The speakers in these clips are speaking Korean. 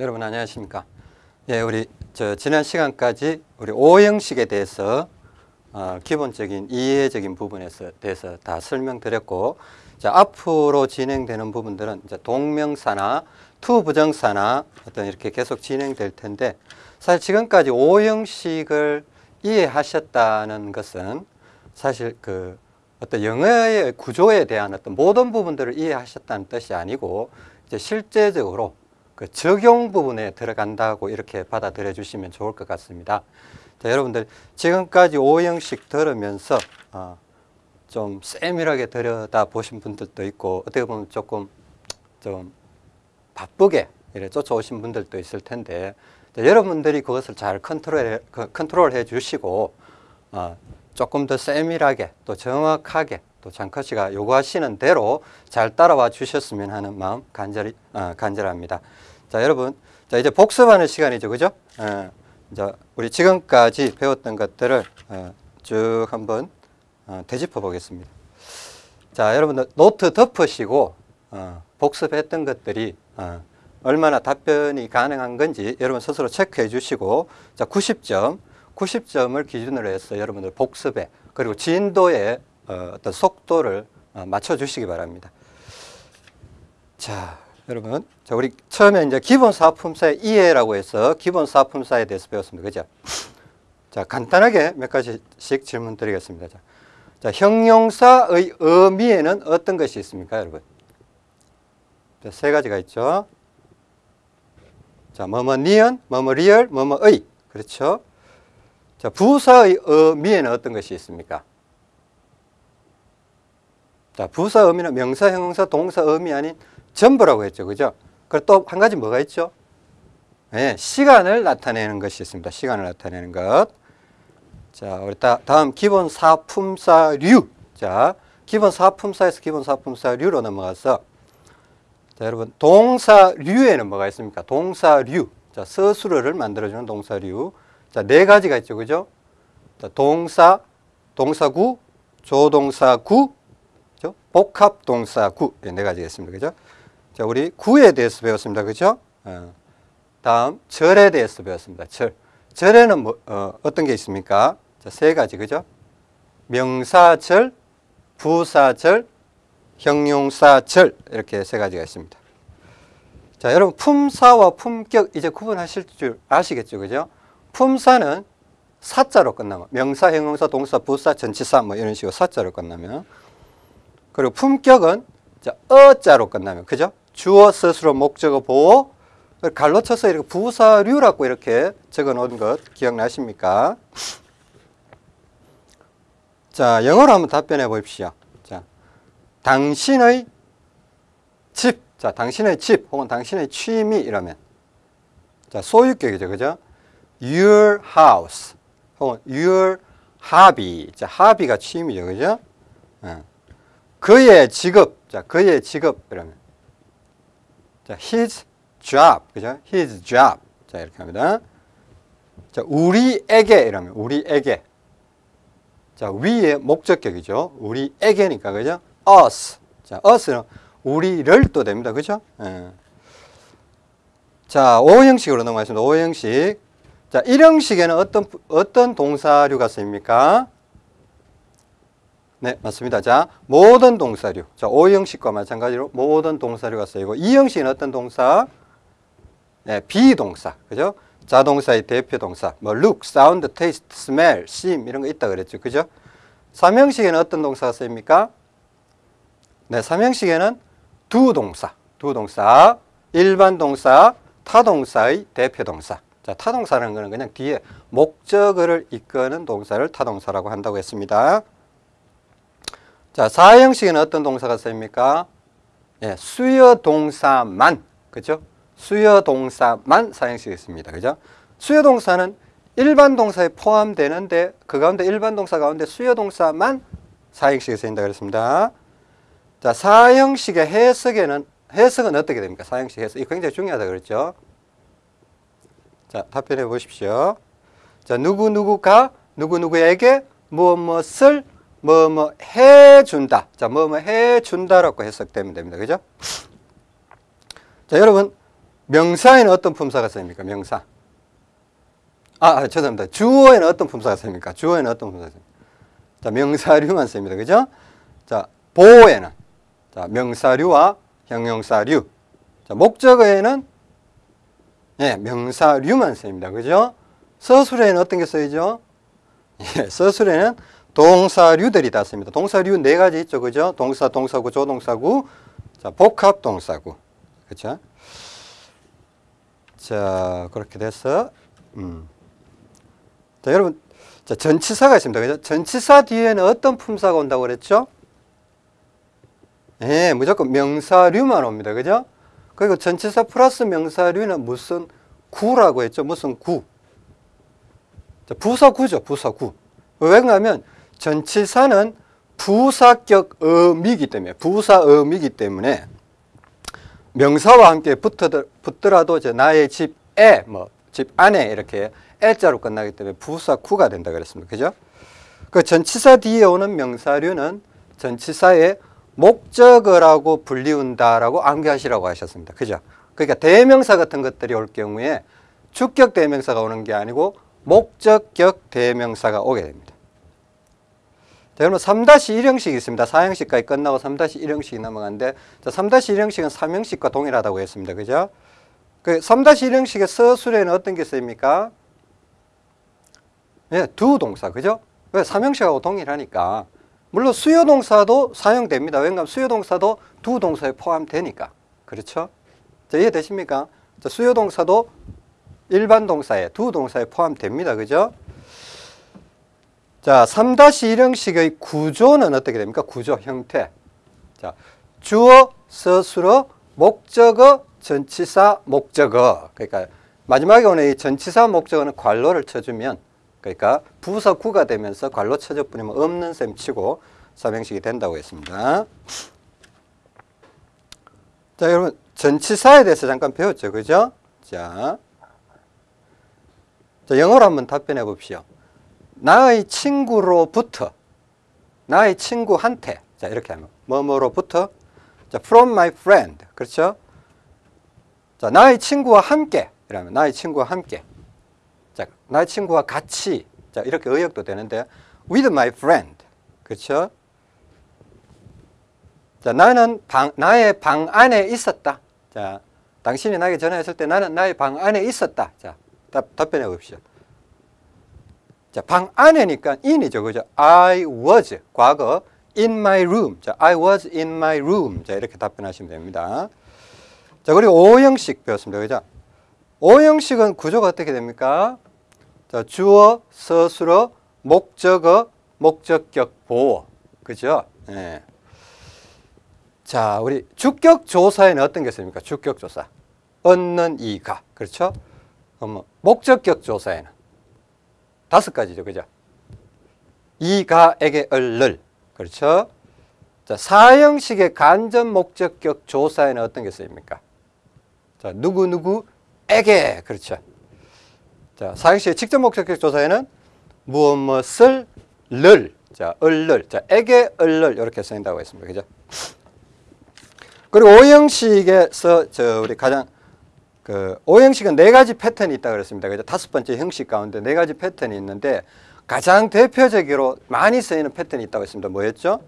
여러분 안녕하십니까? 예, 우리 저 지난 시간까지 우리 오형식에 대해서 어, 기본적인 이해적인 부분에서 대해서 다 설명드렸고 자, 앞으로 진행되는 부분들은 이제 동명사나 투부정사나 어떤 이렇게 계속 진행될 텐데 사실 지금까지 오형식을 이해하셨다는 것은 사실 그 어떤 영어의 구조에 대한 어떤 모든 부분들을 이해하셨다는 뜻이 아니고 이제 실제적으로 그 적용 부분에 들어간다고 이렇게 받아들여 주시면 좋을 것 같습니다. 자, 여러분들 지금까지 오형식 들으면서 어, 좀 세밀하게 들여다 보신 분들도 있고 어떻게 보면 조금 좀 바쁘게 이래 쫓아오신 분들도 있을 텐데 자, 여러분들이 그것을 잘 컨트롤 컨트롤해 주시고 어, 조금 더 세밀하게 또 정확하게 또 장커 씨가 요구하시는 대로 잘 따라와 주셨으면 하는 마음 간절히 어, 간절합니다. 자 여러분 자 이제 복습하는 시간이죠, 그죠? 어, 이제 우리 지금까지 배웠던 것들을 어, 쭉 한번 어, 되짚어 보겠습니다. 자 여러분들 노트 덮으시고 어, 복습했던 것들이 어, 얼마나 답변이 가능한 건지 여러분 스스로 체크해 주시고 자 90점 90점을 기준으로 해서 여러분들 복습에 그리고 진도에 어, 어떤 속도를 어, 맞춰 주시기 바랍니다. 자, 여러분. 자, 우리 처음에 이제 기본 사품사의 이해라고 해서 기본 사품사에 대해서 배웠습니다. 그죠? 자, 간단하게 몇 가지씩 질문 드리겠습니다. 자, 자 형용사의 의미에는 어떤 것이 있습니까, 여러분? 자, 세 가지가 있죠. 자, 뭐뭐 니은, 뭐뭐 리을, 뭐뭐의. 그렇죠? 자, 부사의 의미에는 어떤 것이 있습니까? 자, 부사 의미는 명사, 형용사, 동사 의미 아닌 전부라고 했죠. 그죠? 그리고 또 한 가지 뭐가 있죠? 네, 시간을 나타내는 것이 있습니다. 시간을 나타내는 것. 자, 우리 다, 다음 기본 사품사류. 자, 기본 사품사에서 기본 사품사류로 넘어가서 자, 여러분 동사류에는 뭐가 있습니까? 동사류. 자, 서술어를 만들어주는 동사류. 자, 네 가지가 있죠. 그죠? 자, 동사, 동사구, 조동사구, 그죠? 복합동사구. 네 가지가 있습니다. 그죠? 자, 우리 구에 대해서 배웠습니다. 그죠? 어. 다음, 절에 대해서 배웠습니다. 절. 절에는 뭐, 어, 어떤 게 있습니까? 자, 세 가지. 그죠? 명사절, 부사절, 형용사절. 이렇게 세 가지가 있습니다. 자, 여러분, 품사와 품격 이제 구분하실 줄 아시겠죠? 그죠? 품사는 사자로 끝나면 명사, 형용사, 동사, 부사, 전치사 뭐 이런 식으로 사자로 끝나면 그리고 품격은 자, 어자로 끝나면 그죠? 주어, 스스로, 목적어, 보호 갈로 쳐서 이렇게 부사류라고 이렇게 적어 놓은 것 기억나십니까? 자, 영어로 한번 답변해 보십시오. 자, 당신의 집, 자, 당신의 집 혹은 당신의 취미 이러면 자, 소유격이죠. 그죠? your house 혹은 your hobby. 자, hobby가 취미죠. 그죠? 어. 그의 직업. 자, 그의 직업 이러면 자, his job. 그죠? his job. 자, 이렇게 합니다. 자, 우리에게 이러면 우리에게. 자, 위에 목적격이죠. 우리에게니까 그죠? us. 자, us는 우리를 또 됩니다. 그죠? 예. 자, 오형식으로 넘어가겠습니다. 오형식. 자, 1형식에는 어떤, 어떤 동사류가 쓰입니까? 네, 맞습니다. 자, 모든 동사류. 자, 5형식과 마찬가지로 모든 동사류가 쓰이고 2형식은 어떤 동사? 네, 비동사. 그죠? 자동사의 대표 동사. 뭐 look, sound, taste, smell, seem 이런 거 있다 그랬죠. 그죠? 3형식에는 어떤 동사가 쓰입니까? 네, 3형식에는 두 동사. 두 동사. 일반 동사, 타동사의 대표 동사. 자, 타동사라는 것은 그냥 뒤에 목적어를 이끄는 동사를 타동사라고 한다고 했습니다. 자, 사형식에는 어떤 동사가 쓰입니까? 예, 수여 동사만, 그죠? 수여 동사만 사형식이 있습니다. 그죠? 수여 동사는 일반 동사에 포함되는데 그 가운데 일반 동사 가운데 수여 동사만 사형식에 쓰인다 그랬습니다. 자, 사형식의 해석에는 해석은 어떻게 됩니까? 사형식 해석. 이 굉장히 중요하다 그랬죠? 자, 답변해 보십시오. 자, 누구누구가 누구누구에게 무엇 무엇을 뭐 뭐 해준다. 자, 뭐 뭐 해준다라고 해석되면 됩니다. 그죠? 자, 여러분 명사에는 어떤 품사가 쓰입니까? 명사. 아, 아, 죄송합니다. 주어에는 어떤 품사가 쓰입니까? 주어에는 어떤 품사가 쓰입니까? 자, 명사류만 쓰입니다. 그죠? 자, 보호에는 자, 명사류와 형용사류. 자, 목적어에는 예, 명사류만 쓰입니다. 그죠? 서술에는 어떤 게 쓰이죠? 예, 서술에는 동사류들이 다 씁니다. 동사류 네 가지 있죠. 그죠? 동사, 동사구, 조동사구, 자, 복합 동사구. 그죠? 자, 그렇게 돼서, 음. 자, 여러분, 자, 전치사가 있습니다. 그죠? 전치사 뒤에는 어떤 품사가 온다고 그랬죠? 예, 무조건 명사류만 옵니다. 그죠? 그리고 전치사 플러스 명사류는 무슨 구라고 했죠? 무슨 구? 자, 부사구죠. 부사구. 왜 그러냐면 전치사는 부사격 어미이기 때문에 부사어미이기 때문에 명사와 함께 붙더라도 이제 나의 집에 뭐 집 안에 이렇게 애자로 끝나기 때문에 부사구가 된다 그랬습니다. 그죠? 그 전치사 뒤에 오는 명사류는 전치사의 목적어라고 불리운다라고 암기하시라고 하셨습니다. 그죠? 그러니까 대명사 같은 것들이 올 경우에 주격 대명사가 오는 게 아니고 목적격 대명사가 오게 됩니다. 자, 그러면 3-1 형식이 있습니다. 4형식까지 끝나고 3-1 형식이 넘어가는데 3-1 형식은 3형식과 동일하다고 했습니다. 그죠? 그 3-1 형식의 서술에는 어떤 게 쓰입니까? 예, 두 동사. 그죠? 왜 3형식하고 동일하니까. 물론 수요 동사도 사용됩니다. 왜냐하면 수요 동사도 두 동사에 포함되니까. 그렇죠? 자, 이해되십니까? 자, 수요 동사도 일반 동사에 두 동사에 포함됩니다. 그죠? 자, 3-1형식의 구조는 어떻게 됩니까? 구조, 형태. 자, 주어, 서술어, 목적어, 전치사, 목적어. 그러니까 마지막에 오는 이 전치사, 목적어는 괄호를 쳐주면 그러니까 부사 구가 되면서 괄호 쳐져 뿐이면 없는 셈 치고 삼형식이 된다고 했습니다. 자, 여러분 전치사에 대해서 잠깐 배웠죠. 그죠? 자, 자 영어로 한번 답변해 봅시오. 나의 친구로부터 나의 친구한테 자 이렇게 하면 뭐뭐로부터 자 from my friend 그렇죠? 자, 나의 친구와 함께 이러면 나의 친구와 함께 자, 나의 친구와 같이 자, 이렇게 의역도 되는데 with my friend 그렇죠? 자, 나는 방, 나의 방 안에 있었다. 자, 당신이 나에게 전화했을 때 나는 나의 방 안에 있었다. 자, 답, 답변해 봅시다. 자, 방 안에니까 in이죠. 그죠? I was 과거 in my room. 자, I was in my room. 자, 이렇게 답변하시면 됩니다. 자, 그리고 오형식 배웠습니다. 그죠? 오형식은 구조가 어떻게 됩니까? 자, 주어, 서술어, 목적어, 목적격 보어. 그죠? 예. 자, 우리 주격 조사에는 어떤 게 있습니까? 주격 조사. 얻는 이가. 그렇죠? 뭐 목적격 조사에는 다섯 가지죠. 그죠? 이가에게 얼를. 그렇죠? 자, 사형식의 간접 목적격 조사에는 어떤 게 쓰입니까? 자, 누구누구에게. 그렇죠. 자, 사형식의 직접 목적격 조사에는 무엇 무엇을 를. 자, 얼를. 자, 에게 얼를. 이렇게 쓰인다고 했습니다. 그죠? 그리고 오형식에서 저 우리 가장 그 오형식은 네 가지 패턴이 있다 그랬습니다. 그죠? 다섯 번째 형식 가운데 네 가지 패턴이 있는데 가장 대표적으로 많이 쓰이는 패턴이 있다고 했습니다. 뭐였죠?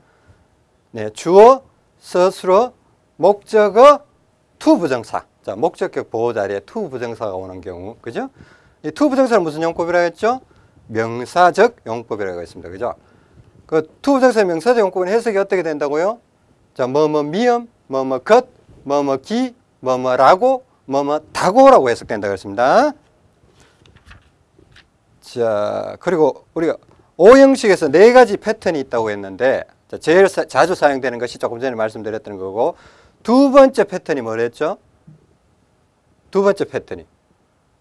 네, 주어, 서술어, 목적어, to 부정사. 자, 목적격 보어 자리에 to 부정사가 오는 경우, 그죠? 이 to 부정사는 무슨 용법이라고 했죠? 명사적 용법이라고 했습니다. 그죠? 그 to 부정사의 명사적 용법은 해석이 어떻게 된다고요? 자, 뭐, 뭐, 미음, 뭐, 뭐, 것, 뭐, 뭐, 기, 뭐, 뭐라고, 뭐, 뭐, 다고라고 해석된다고 했습니다. 자, 그리고 우리가 오형식에서 네 가지 패턴이 있다고 했는데, 자, 제일 사, 자주 사용되는 것이 조금 전에 말씀드렸던 거고, 두 번째 패턴이 뭐랬죠? 두 번째 패턴이.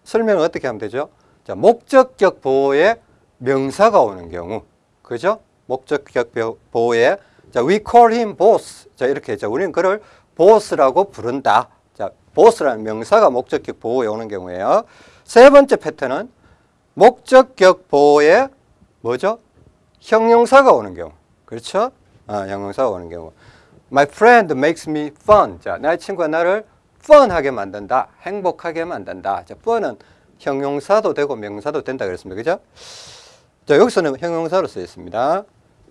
설명을 어떻게 하면 되죠? 자, 목적격 보호에 명사가 오는 경우. 그죠? 목적격 보호에 자, we call him boss. 자, 이렇게 했죠. 우리는 그를 보스라고 부른다. 자, 보스라는 명사가 목적격 보호에 오는 경우에요. 세 번째 패턴은 목적격 보호에 뭐죠? 형용사가 오는 경우. 그렇죠? 아, 형용사가 오는 경우. My friend makes me fun. 자, 나의 친구가 나를 펀하게 만든다. 행복하게 만든다. 자, 펀은 형용사도 되고 명사도 된다 그랬습니다. 그죠? 자, 여기서는 형용사로 쓰여 있습니다.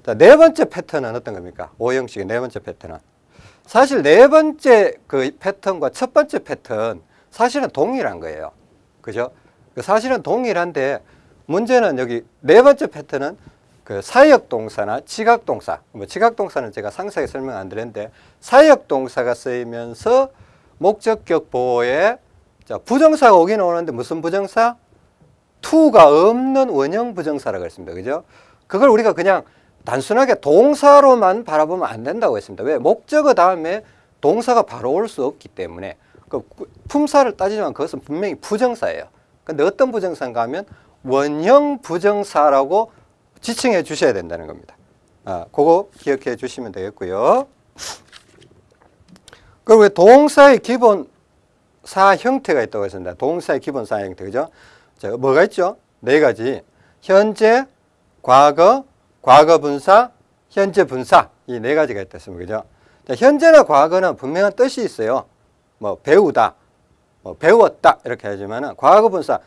자, 네 번째 패턴은 어떤 겁니까? 오형식의 네 번째 패턴은. 사실 네 번째 그 패턴과 첫 번째 패턴 사실은 동일한 거예요. 그죠? 그 사실은 동일한데 문제는 여기 네 번째 패턴은 그 사역 동사나 지각 동사, 뭐 지각 동사는 제가 상세하게 설명 안 드렸는데 사역 동사가 쓰이면서 목적격 보호에 자, 부정사가 오긴 오는데 무슨 부정사? to가 없는 원형 부정사라고 했습니다. 그죠? 그걸 우리가 그냥 단순하게 동사로만 바라보면 안 된다고 했습니다. 왜? 목적어 다음에 동사가 바로 올 수 없기 때문에 그 품사를 따지지만 그것은 분명히 부정사예요. 근데 어떤 부정사인가 하면 원형 부정사라고 지칭해 주셔야 된다는 겁니다. 아, 그거 기억해 주시면 되겠고요. 그리고 동사의 기본 사 형태가 있다고 했습니다. 동사의 기본 사 형태, 그죠? 자, 뭐가 있죠? 네 가지. 현재, 과거, 과거 분사, 현재 분사. 이 네 가지가 있다 했습니다. 그죠? 자, 현재나 과거는 분명한 뜻이 있어요. 뭐, 배우다, 뭐, 배웠다. 이렇게 하지만은, 과거 분사.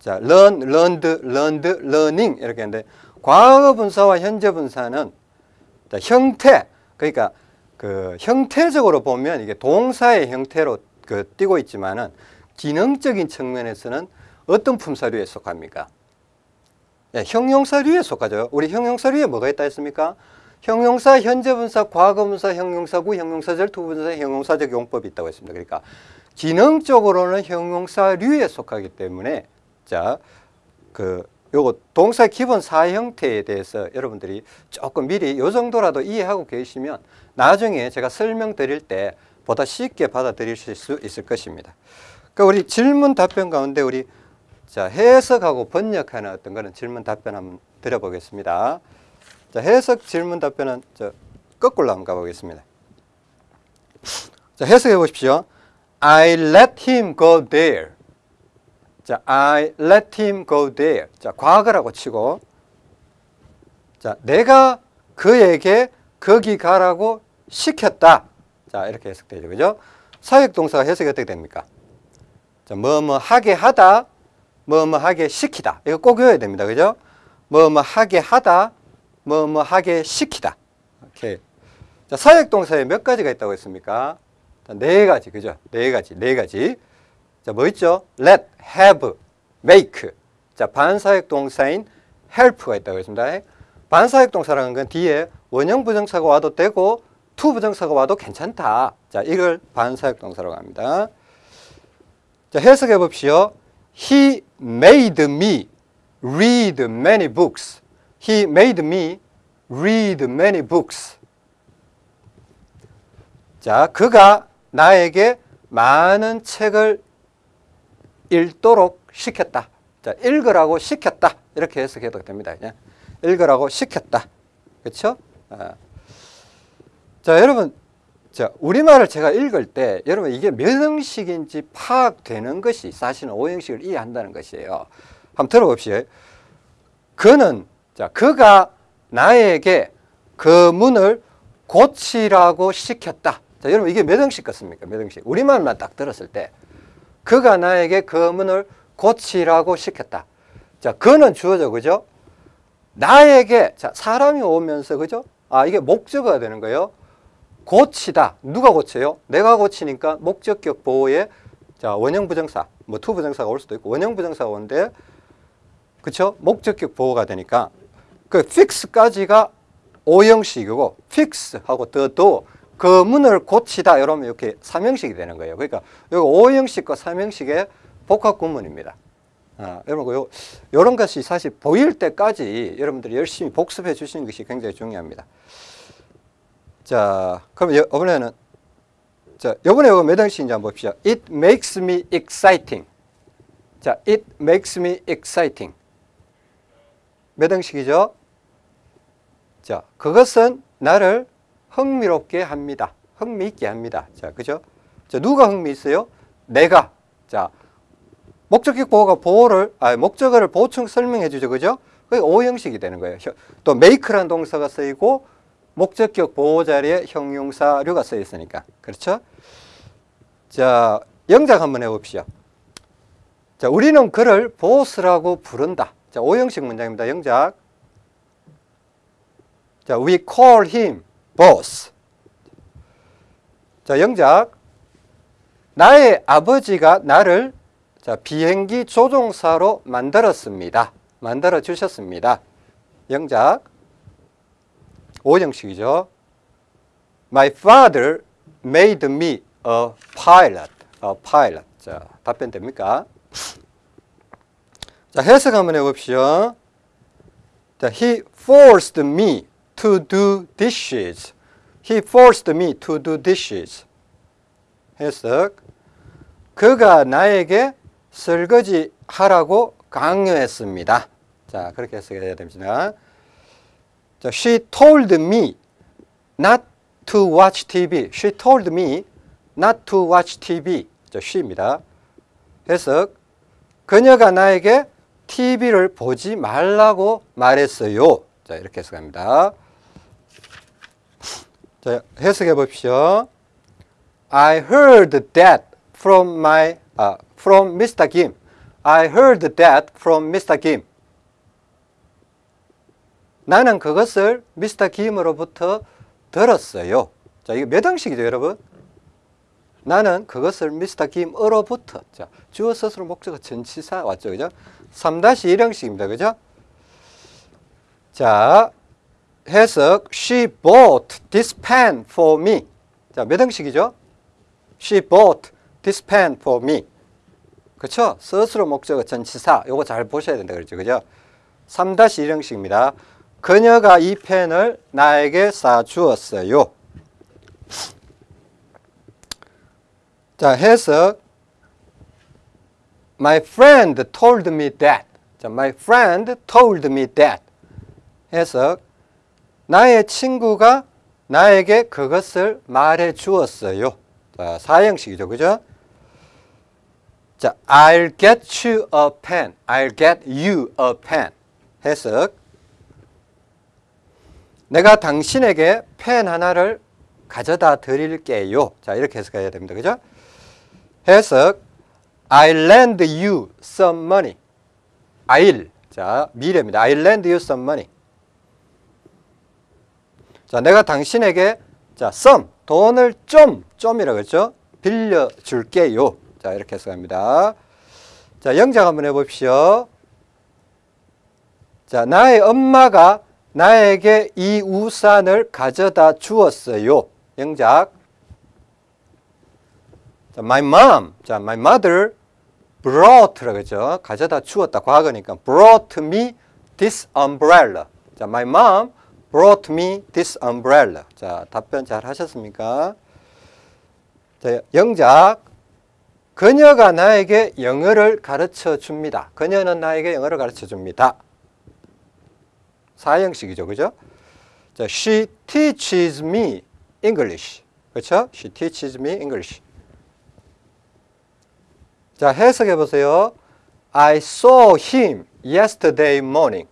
자, learn, learned, learned, learning. 이렇게 하는데, 과거 분사와 현재 분사는 자, 형태, 그러니까 그 형태적으로 보면 이게 동사의 형태로 그 띄고 있지만은 기능적인 측면에서는 어떤 품사류에 속합니까? 예, 형용사류에 속하죠. 우리 형용사류에 뭐가 있다 했습니까? 형용사, 현재분사, 과거분사, 형용사구, 형용사절, 투분사, 형용사적 용법이 있다고 했습니다. 그러니까 기능적으로는 형용사류에 속하기 때문에 자, 그 요거 동사 기본 사 형태에 대해서 여러분들이 조금 미리 요 정도라도 이해하고 계시면 나중에 제가 설명드릴 때 보다 쉽게 받아들이실 수 있을 것입니다. 그 우리 질문 답변 가운데 우리 자 해석하고 번역하는 어떤 거는 질문 답변 한번 드려보겠습니다. 자 해석 질문 답변은 저 거꾸로 한번 가보겠습니다. 자 해석해 보십시오. I let him go there. 자, I let him go there. 자, 과거라고 치고 자, 내가 그에게 거기 가라고 시켰다. 자, 이렇게 해석되죠. 그죠? 사역 동사가 해석이 어떻게 됩니까? 자, 뭐뭐 하게 하다, 뭐 뭐 하게 시키다. 이거 꼭 외워야 됩니다. 그죠? 뭐 뭐 하게 하다, 뭐 뭐 하게 시키다. 이렇게. 자, 사역 동사에 몇 가지가 있다고 했습니까? 자, 네 가지. 그죠? 네 가지. 네 가지. 자, 뭐 있죠? let, have, make. 자, 반사역 동사인 help가 있다고 했습니다. 반사역 동사라는 건 뒤에 원형 부정사가 와도 되고 to 부정사가 와도 괜찮다. 자, 이걸 반사역 동사라고 합니다. 자, 해석해 봅시오. He made me read many books. He made me read many books. 자, 그가 나에게 많은 책을 읽도록 시켰다. 자, 읽으라고 시켰다. 이렇게 해석해도 됩니다. 그냥. 읽으라고 시켰다. 그렇죠? 아. 자, 여러분, 자, 우리말을 제가 읽을 때 여러분 이게 몇 형식인지 파악되는 것이 사실은 오형식을 이해한다는 것이에요. 한번 들어봅시다. 그는 자, 그가 나에게 그 문을 고치라고 시켰다. 자, 여러분 이게 몇 형식 같습니까? 몇 형식. 우리말만 딱 들었을 때 그가 나에게 그 문을 고치라고 시켰다. 자, 그는 주어죠, 그죠? 나에게, 자, 사람이 오면서, 그죠? 아, 이게 목적어가 되는 거예요. 고치다. 누가 고쳐요? 내가 고치니까 목적격 보어에, 자, 원형 부정사, 뭐, to 부정사가 올 수도 있고, 원형 부정사가 오는데, 그쵸? 목적격 보어가 되니까, 그, fix까지가 오형식이고, fix하고 the도 그 문을 고치다 이러면 이렇게 삼형식이 되는 거예요. 그러니까 여기 오형식과 삼형식의 복합 구문입니다. 아, 여러분 요 이런 것이 사실 보일 때까지 여러분들이 열심히 복습해 주시는 것이 굉장히 중요합니다. 자, 그럼 이번에는 자, 이번에 이거 몇 형식인지 한번 봅시다. It makes me exciting. 자, it makes me exciting. 몇 형식이죠? 자, 그것은 나를 흥미롭게 합니다. 흥미있게 합니다. 자, 그죠? 자, 누가 흥미 있어요? 내가. 자, 목적격 보호가 보호를, 아, 목적어를 보충 설명해 주죠. 그죠? 그게 오형식이 되는 거예요. 또 make라는 동사가 쓰이고 목적격 보호 자리에 형용사류가 쓰여 있으니까. 그렇죠? 자, 영작 한번 해봅시다. 자, 우리는 그를 보스라고 부른다. 자, 오형식 문장입니다. 영작. 자, we call him boss. 자, 영작. 나의 아버지가 나를 자, 비행기 조종사로 만들었습니다. 만들어 주셨습니다. 영작. 오형식이죠. My father made me a pilot. A pilot. 자, 답변 됩니까? 자, 해석 한번 해봅시오. 자, he forced me to do dishes. He forced me to do dishes. 해석. 그가 나에게 설거지 하라고 강요했습니다. 자, 그렇게 해석해야 됩니다. 자, she told me not to watch TV. She told me not to watch TV. 자, she입니다. 해석. 그녀가 나에게 TV를 보지 말라고 말했어요. 자, 이렇게 해석합니다. 자, 해석해 봅시오. I heard that from my uh, from Mr. Kim. I heard that from Mr. Kim. 나는 그것을 미스터 김으로부터 들었어요. 자, 이거 몇 형식이죠, 여러분? 나는 그것을 미스터 김으로부터. 자, 주어 스스로 목적어 전치사 왔죠, 그죠? 3-1 형식입니다, 그죠? 자, 해석. She bought this pen for me. 자, 몇 형식이죠? She bought this pen for me. 그쵸? 스스로 목적어 전치사. 요거 잘 보셔야 된다, 그렇죠, 그죠? 3-1 형식입니다. 그녀가 이 펜을 나에게 사주었어요. 자, 해석. My friend told me that. 자, my friend told me that. 해석. 나의 친구가 나에게 그것을 말해 주었어요. 자, 사형식이죠. 그죠? 자, I'll get you a pen. I'll get you a pen. 해석. 내가 당신에게 펜 하나를 가져다 드릴게요. 자, 이렇게 해석해야 됩니다. 그죠? 해석. I'll lend you some money. I'll. 자, 미래입니다. I'll lend you some money. 자, 내가 당신에게 자, some. 돈을 좀, 좀이라고 했죠? 빌려 줄게요. 자, 이렇게 해석합니다. 자, 영작 한번 해 봅시오. 자, 나의 엄마가 나에게 이 우산을 가져다 주었어요. 영작. 자, my mom. 자, my mother brought라고 했죠. 가져다 주었다. 과거니까 brought me this umbrella. 자, my mom brought me this umbrella. 자, 답변 잘 하셨습니까? 자, 영작. 그녀가 나에게 영어를 가르쳐 줍니다. 그녀는 나에게 영어를 가르쳐 줍니다. 사형식이죠. 그죠? 자, she teaches me English. 그렇죠? She teaches me English. 자, 해석해 보세요. I saw him yesterday morning.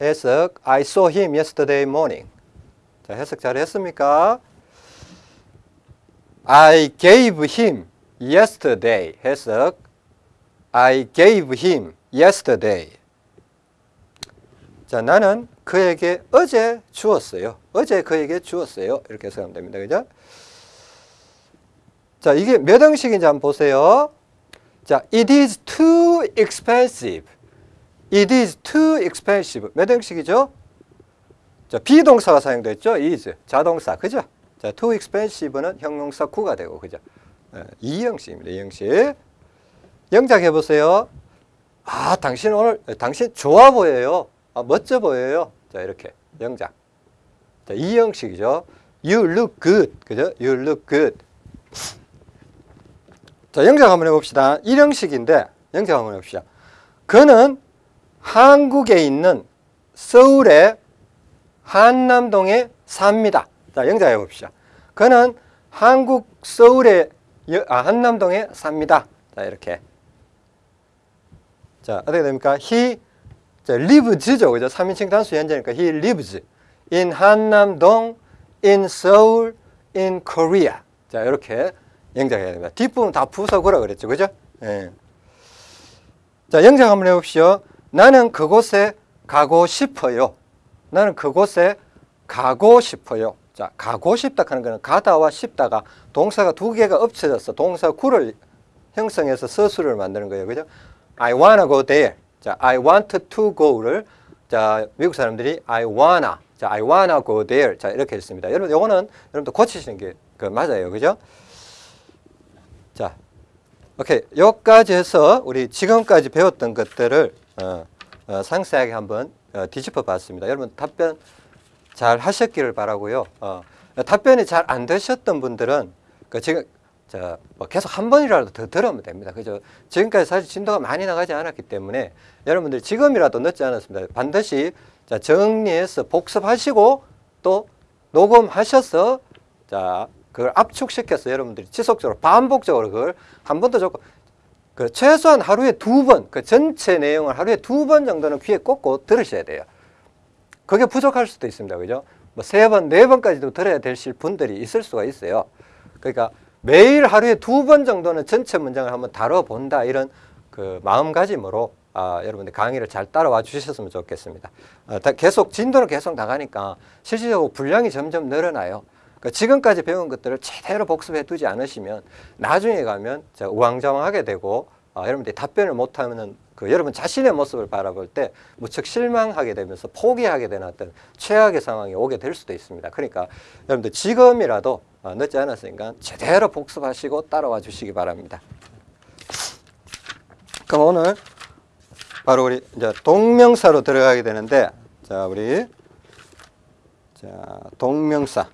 해석 I saw him yesterday morning. 자, 해석 잘 했습니까? I gave him yesterday. 해석 I gave him yesterday. 자, 나는 그에게 어제 주었어요. 어제 그에게 주었어요. 이렇게 해석하면 됩니다. 그죠? 자, 이게 몇 형식인지 한번 보세요. 자, it is too expensive. It is too expensive. 몇 형식이죠? 자, 비동사가 사용됐죠? is. 자동사. 그죠? 자, too expensive는 형용사 구가 되고, 그죠? 네, 이 형식입니다. 이 형식. 영작 해보세요. 아, 당신 오늘, 당신 좋아 보여요. 아, 멋져 보여요. 자, 이렇게. 영작. 자, 이 형식이죠. You look good. 그죠? You look good. 자, 영작 한번 해봅시다. 1형식인데, 영작 한번 해봅시다. 그는 한국에 있는 서울의 한남동에 삽니다. 자, 영작 해봅시다. 그는 한국 서울의 아, 한남동에 삽니다. 자, 이렇게. 자, 어떻게 됩니까? He 자, lives죠. 그죠? 3인칭 단수 현재니까 he lives in 한남동, in Seoul, in Korea. 자, 이렇게 영작해야 됩니다. 뒷부분 다 부숴거라 그랬죠. 그죠? 예. 자, 영작 한번 해봅시오. 나는 그곳에 가고 싶어요. 나는 그곳에 가고 싶어요. 자, 가고 싶다 하는 거는 가다와 싶다가 동사가 두 개가 엎쳐져서 동사 구를 형성해서 서술을 만드는 거예요. 그죠? I wanna go there. 자, I want to go를 자, 미국 사람들이 I wanna. 자, I wanna go there. 자, 이렇게 했습니다. 여러분, 요거는 여러분도 고치시는 게 그 맞아요. 그죠? 자, 오케이. 여기까지 해서 우리 지금까지 배웠던 것들을 어, 어, 상세하게 한번 어, 뒤집어 봤습니다. 여러분 답변 잘 하셨기를 바라고요. 어, 답변이 잘 안 되셨던 분들은 그 지금 자, 뭐 계속 한 번이라도 더 들으면 됩니다. 그죠? 지금까지 사실 진도가 많이 나가지 않았기 때문에 여러분들 지금이라도 늦지 않았습니다. 반드시 자, 정리해서 복습하시고 또 녹음하셔서 자, 그걸 압축시켜서 여러분들이 지속적으로 반복적으로 그걸 한 번 더 적고 그 최소한 하루에 두 번, 그 전체 내용을 하루에 두 번 정도는 귀에 꽂고 들으셔야 돼요. 그게 부족할 수도 있습니다. 그죠? 뭐 세 번, 네 번까지도 들어야 되실 분들이 있을 수가 있어요. 그러니까 매일 하루에 두 번 정도는 전체 문장을 한번 다뤄본다 이런 그 마음가짐으로 아, 여러분들 강의를 잘 따라와 주셨으면 좋겠습니다. 아, 다 계속 진도는 계속 나가니까 실질적으로 분량이 점점 늘어나요. 그 지금까지 배운 것들을 제대로 복습해 두지 않으시면 나중에 가면 자, 우왕좌왕하게 되고 아, 여러분들이 답변을 못하면 그 여러분 자신의 모습을 바라볼 때 무척 실망하게 되면서 포기하게 되는 어떤 최악의 상황이 오게 될 수도 있습니다. 그러니까 여러분들 지금이라도 어, 늦지 않았으니까 제대로 복습하시고 따라와 주시기 바랍니다. 그럼 오늘 바로 우리 이제 동명사로 들어가게 되는데 자 우리 자 동명사.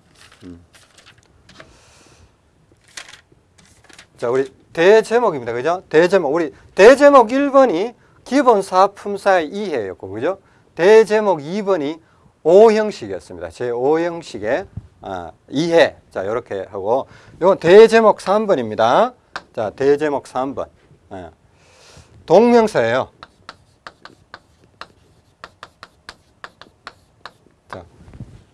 음. 자 우리 대제목입니다. 그죠? 대제목. 우리 대제목 1번이 기본 사품사의 이해였고 그죠? 대제목 2번이 오형식이었습니다. 제 5형식의 아, 이해 자 이렇게 하고 이건 대제목 3번입니다 자 대제목 3번 예. 동명사예요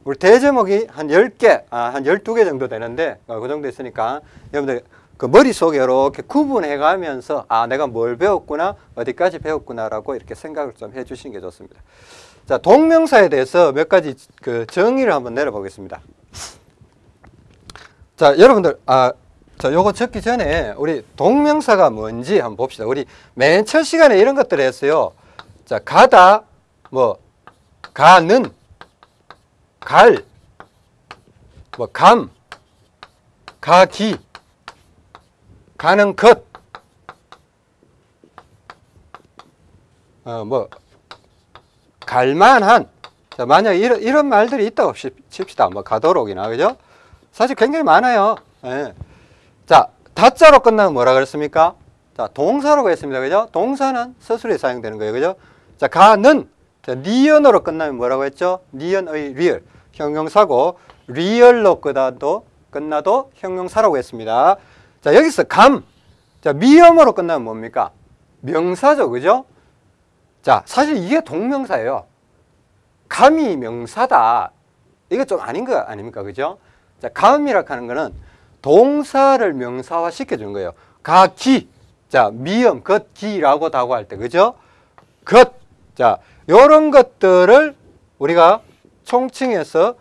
우리 대제목이 한 10개, 아, 한 12개 정도 되는데, 어, 그 정도 있으니까, 여러분들 그 머릿속에 이렇게 구분해 가면서, 아, 내가 뭘 배웠구나, 어디까지 배웠구나 라고 이렇게 생각을 좀 해 주시는 게 좋습니다. 자, 동명사에 대해서 몇 가지 그 정의를 한번 내려 보겠습니다. 자, 여러분들, 아, 자, 요거 적기 전에 우리 동명사가 뭔지 한번 봅시다. 우리 맨 첫 시간에 이런 것들을 했어요. 자, 가다, 뭐, 가는, 갈, 뭐 감, 가기, 가는 것, 어, 뭐 갈만한. 자, 만약 이런 이런 말들이 있다고 칩시다. 뭐 가도록이나 그죠? 사실 굉장히 많아요. 예. 자, 다자로 끝나면 뭐라 그랬습니까? 자, 동사라 했습니다. 그죠? 동사는 서술어 사용되는 거예요. 그죠? 자, 가는 자, 니은으로 끝나면 뭐라고 했죠? 니은에 리을. 형용사고 리을로 끝나도 끝나도 형용사라고 했습니다. 자, 여기서 감. 자, 미음으로 끝나면 뭡니까? 명사죠. 그죠? 자, 사실 이게 동명사예요. 감이 명사다. 이거 좀 아닌 거 아닙니까? 그죠? 자, 감이라 하는 거는 동사를 명사화 시켜주는 거예요. 가 기. 자, 미음, 것, 기라고도 하고 할 때, 그죠? 것. 자, 요런 것들을 우리가 총칭해서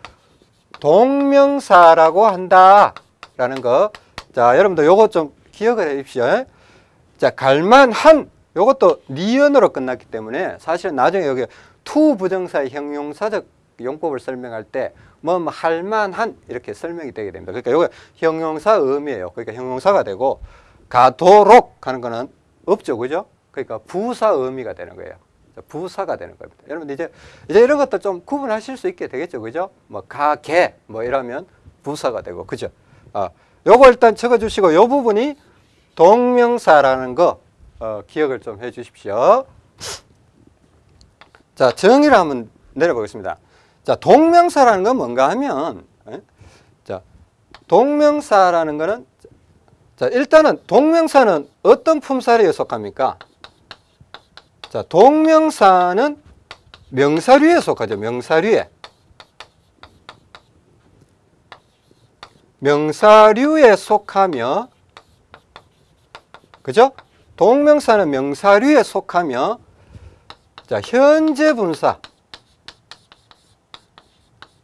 동명사라고 한다라는 거. 자, 여러분들 요거 좀 기억을 해 주십시오. 자, 갈만 한 요것도 니은으로 끝났기 때문에 사실 나중에 여기 to 부정사의 형용사적 용법을 설명할 때뭐뭐 할만한 이렇게 설명이 되게 됩니다. 그러니까 요거 형용사 의미예요. 그러니까 형용사가 되고 가도록 하는 거는 없죠. 그죠? 그러니까 부사 의미가 되는 거예요. 부사가 되는 겁니다. 여러분 이제 이제 이런 것도 좀 구분하실 수 있게 되겠죠, 그죠? 뭐 가게 뭐 이러면 부사가 되고, 그죠? 아, 요거 일단 적어 주시고 요 부분이 동명사라는 거 어, 기억을 좀 해 주십시오. 자 정의를 한번 내려보겠습니다. 자 동명사라는 건 뭔가 하면, 에? 자 동명사라는 거는 자 일단은 동명사는 어떤 품사에 속합니까? 자, 동명사는 명사류에 속하죠. 명사류에. 명사류에 속하며 그죠? 동명사는 명사류에 속하며 자, 현재 분사.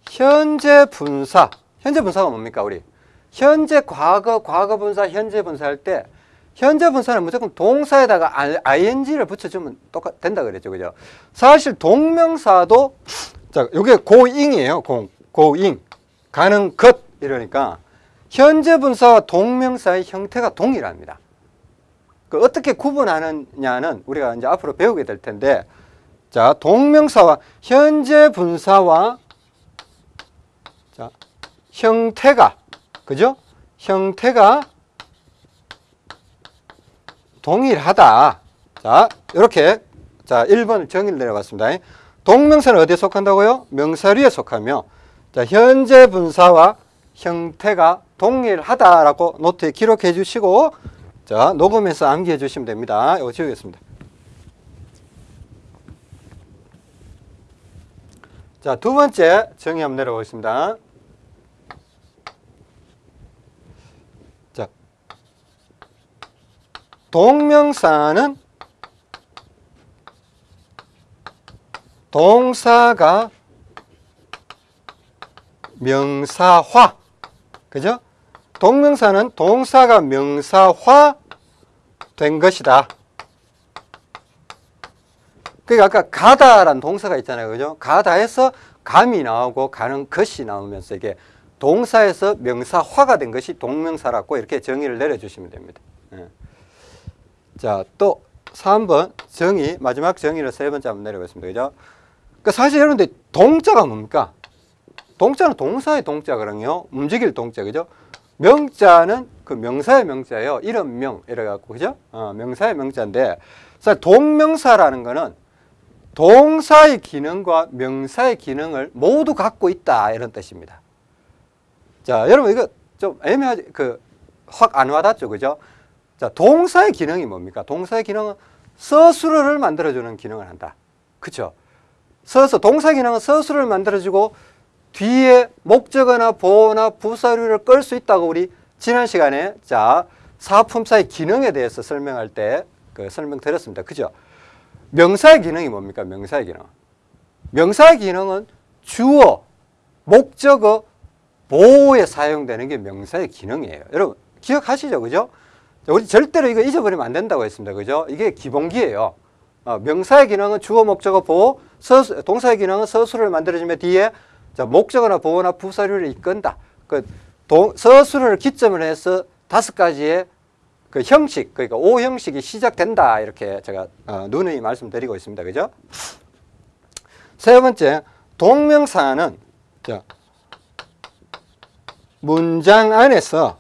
현재 분사. 현재 분사가 뭡니까 우리? 현재 과거 과거 분사 현재 분사 할 때 현재 분사는 무조건 동사에다가 ing를 붙여주면 똑같 된다 그랬죠 그죠? 사실 동명사도 자 이게 고잉이에요 고, 고잉. 가는 것. 이러니까 현재 분사와 동명사의 형태가 동일합니다. 그 어떻게 구분하느냐는 우리가 이제 앞으로 배우게 될 텐데 자 동명사와 현재 분사와 자 형태가 그죠? 형태가 동일하다. 자, 이렇게 자, 1번 정의를 내려봤습니다. 동명사는 어디에 속한다고요? 명사류에 속하며 자, 현재 분사와 형태가 동일하다라고 노트에 기록해 주시고 자, 녹음해서 암기해 주시면 됩니다. 이거 지우겠습니다. 자, 두 번째 정의 한번 내려보겠습니다. 자, 동명사는 동사가 명사화. 그죠? 동명사는 동사가 명사화 된 것이다. 그러니까 아까 가다란 동사가 있잖아요. 그죠? 가다에서 감이 나오고 가는 것이 나오면서 이게 동사에서 명사화가 된 것이 동명사라고 이렇게 정의를 내려주시면 됩니다. 예. 자, 또 3번 정의, 마지막 정의를 세 번째 한번 내려보겠습니다. 그죠? 그러니까 사실 여러분들 동자가 뭡니까? 동자는 동사의 동자거든요. 움직일 동자, 그죠? 명자는 그 명사의 명자예요. 이름 명, 이래갖고, 그죠? 어, 명사의 명자인데, 사실 동명사라는 거는 동사의 기능과 명사의 기능을 모두 갖고 있다. 이런 뜻입니다. 자, 여러분, 이거 좀 애매하지, 그, 확 안 와닿죠? 그죠? 자, 동사의 기능이 뭡니까? 동사의 기능은 서술어를 만들어주는 기능을 한다. 그쵸? 서서, 동사 기능은 서술을 만들어주고 뒤에 목적어나 보어나 부사류를 끌 수 있다고 우리 지난 시간에 자 사품사의 기능에 대해서 설명할 때 그 설명 드렸습니다. 그죠? 명사의 기능이 뭡니까? 명사의 기능. 명사의 기능은 주어, 목적어, 보호에 사용되는 게 명사의 기능이에요. 여러분 기억하시죠? 그죠? 우리 절대로 이거 잊어버리면 안 된다고 했습니다. 그죠? 이게 기본기예요. 어, 명사의 기능은 주어, 목적어, 보호, 서수, 동사의 기능은 서술을 만들어주면 뒤에 자, 목적어나 보호나 부사류를 이끈다. 그 동, 서술을 기점으로 해서 다섯 가지의 그 형식, 그러니까 오 형식이 시작된다. 이렇게 제가 어, 누누이 말씀드리고 있습니다. 그죠? 세 번째, 동명사는 자, 문장 안에서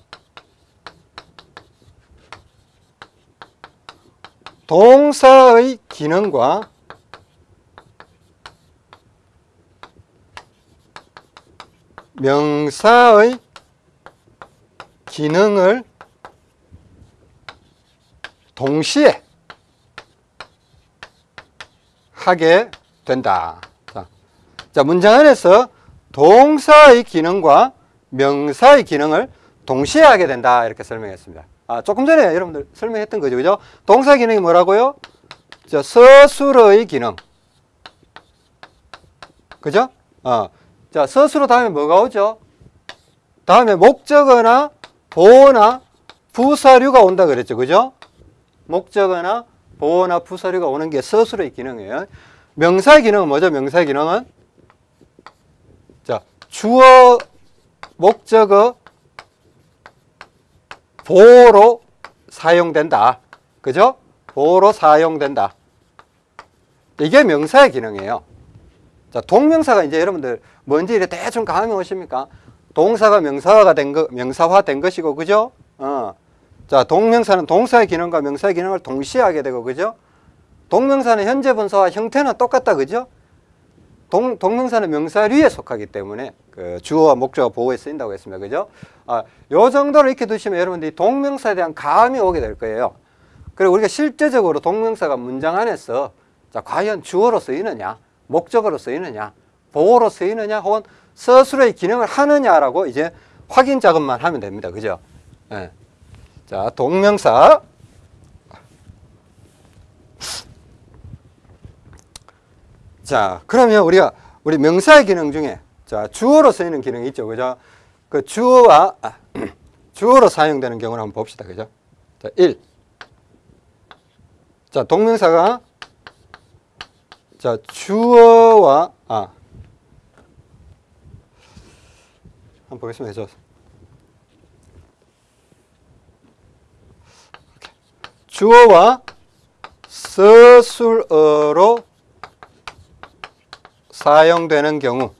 동사의 기능과 명사의 기능을 동시에 하게 된다. 자, 자, 문장 안에서 동사의 기능과 명사의 기능을 동시에 하게 된다. 이렇게 설명했습니다. 아, 조금 전에 여러분들 설명했던 거죠. 그죠? 동사 기능이 뭐라고요? 자, 서술어의 기능. 그죠? 어. 자, 서술어 다음에 뭐가 오죠? 다음에 목적어나 보어나 부사류가 온다 그랬죠. 그죠? 목적어나 보어나 부사류가 오는 게 서술의 기능이에요. 명사의 기능은 뭐죠? 명사의 기능은 자, 주어, 목적어, 보어로 사용된다. 그죠? 보어로 사용된다. 이게 명사의 기능이에요. 자, 동명사가 이제 여러분들 뭔지 이래 대충 감이 오십니까? 동사가 명사화가 된 거, 명사화 된 것이고, 그죠? 어. 자, 동명사는 동사의 기능과 명사의 기능을 동시에 하게 되고, 그죠? 동명사는 현재 분사와 형태는 똑같다, 그죠? 동, 동명사는 명사류에 속하기 때문에 그 주어와 목적어 보호에 쓰인다고 했습니다. 그죠? 아, 요 정도를 익혀 두시면 여러분들이 동명사에 대한 감이 오게 될 거예요. 그리고 우리가 실제적으로 동명사가 문장 안에서 자, 과연 주어로 쓰이느냐, 목적어로 쓰이느냐, 보호로 쓰이느냐, 혹은 서술의 기능을 하느냐라고 이제 확인 작업만 하면 됩니다. 그죠? 예. 자, 동명사. 자, 그러면 우리가 우리 명사의 기능 중에 자, 주어로 쓰이는 기능이 있죠. 그죠? 그 주어와 아, 주어로 사용되는 경우를 한번 봅시다. 그죠? 자, 1. 자, 동명사가 자, 주어와 아 한번 보겠습니다. 저 주어와 서술어로 사용되는 경우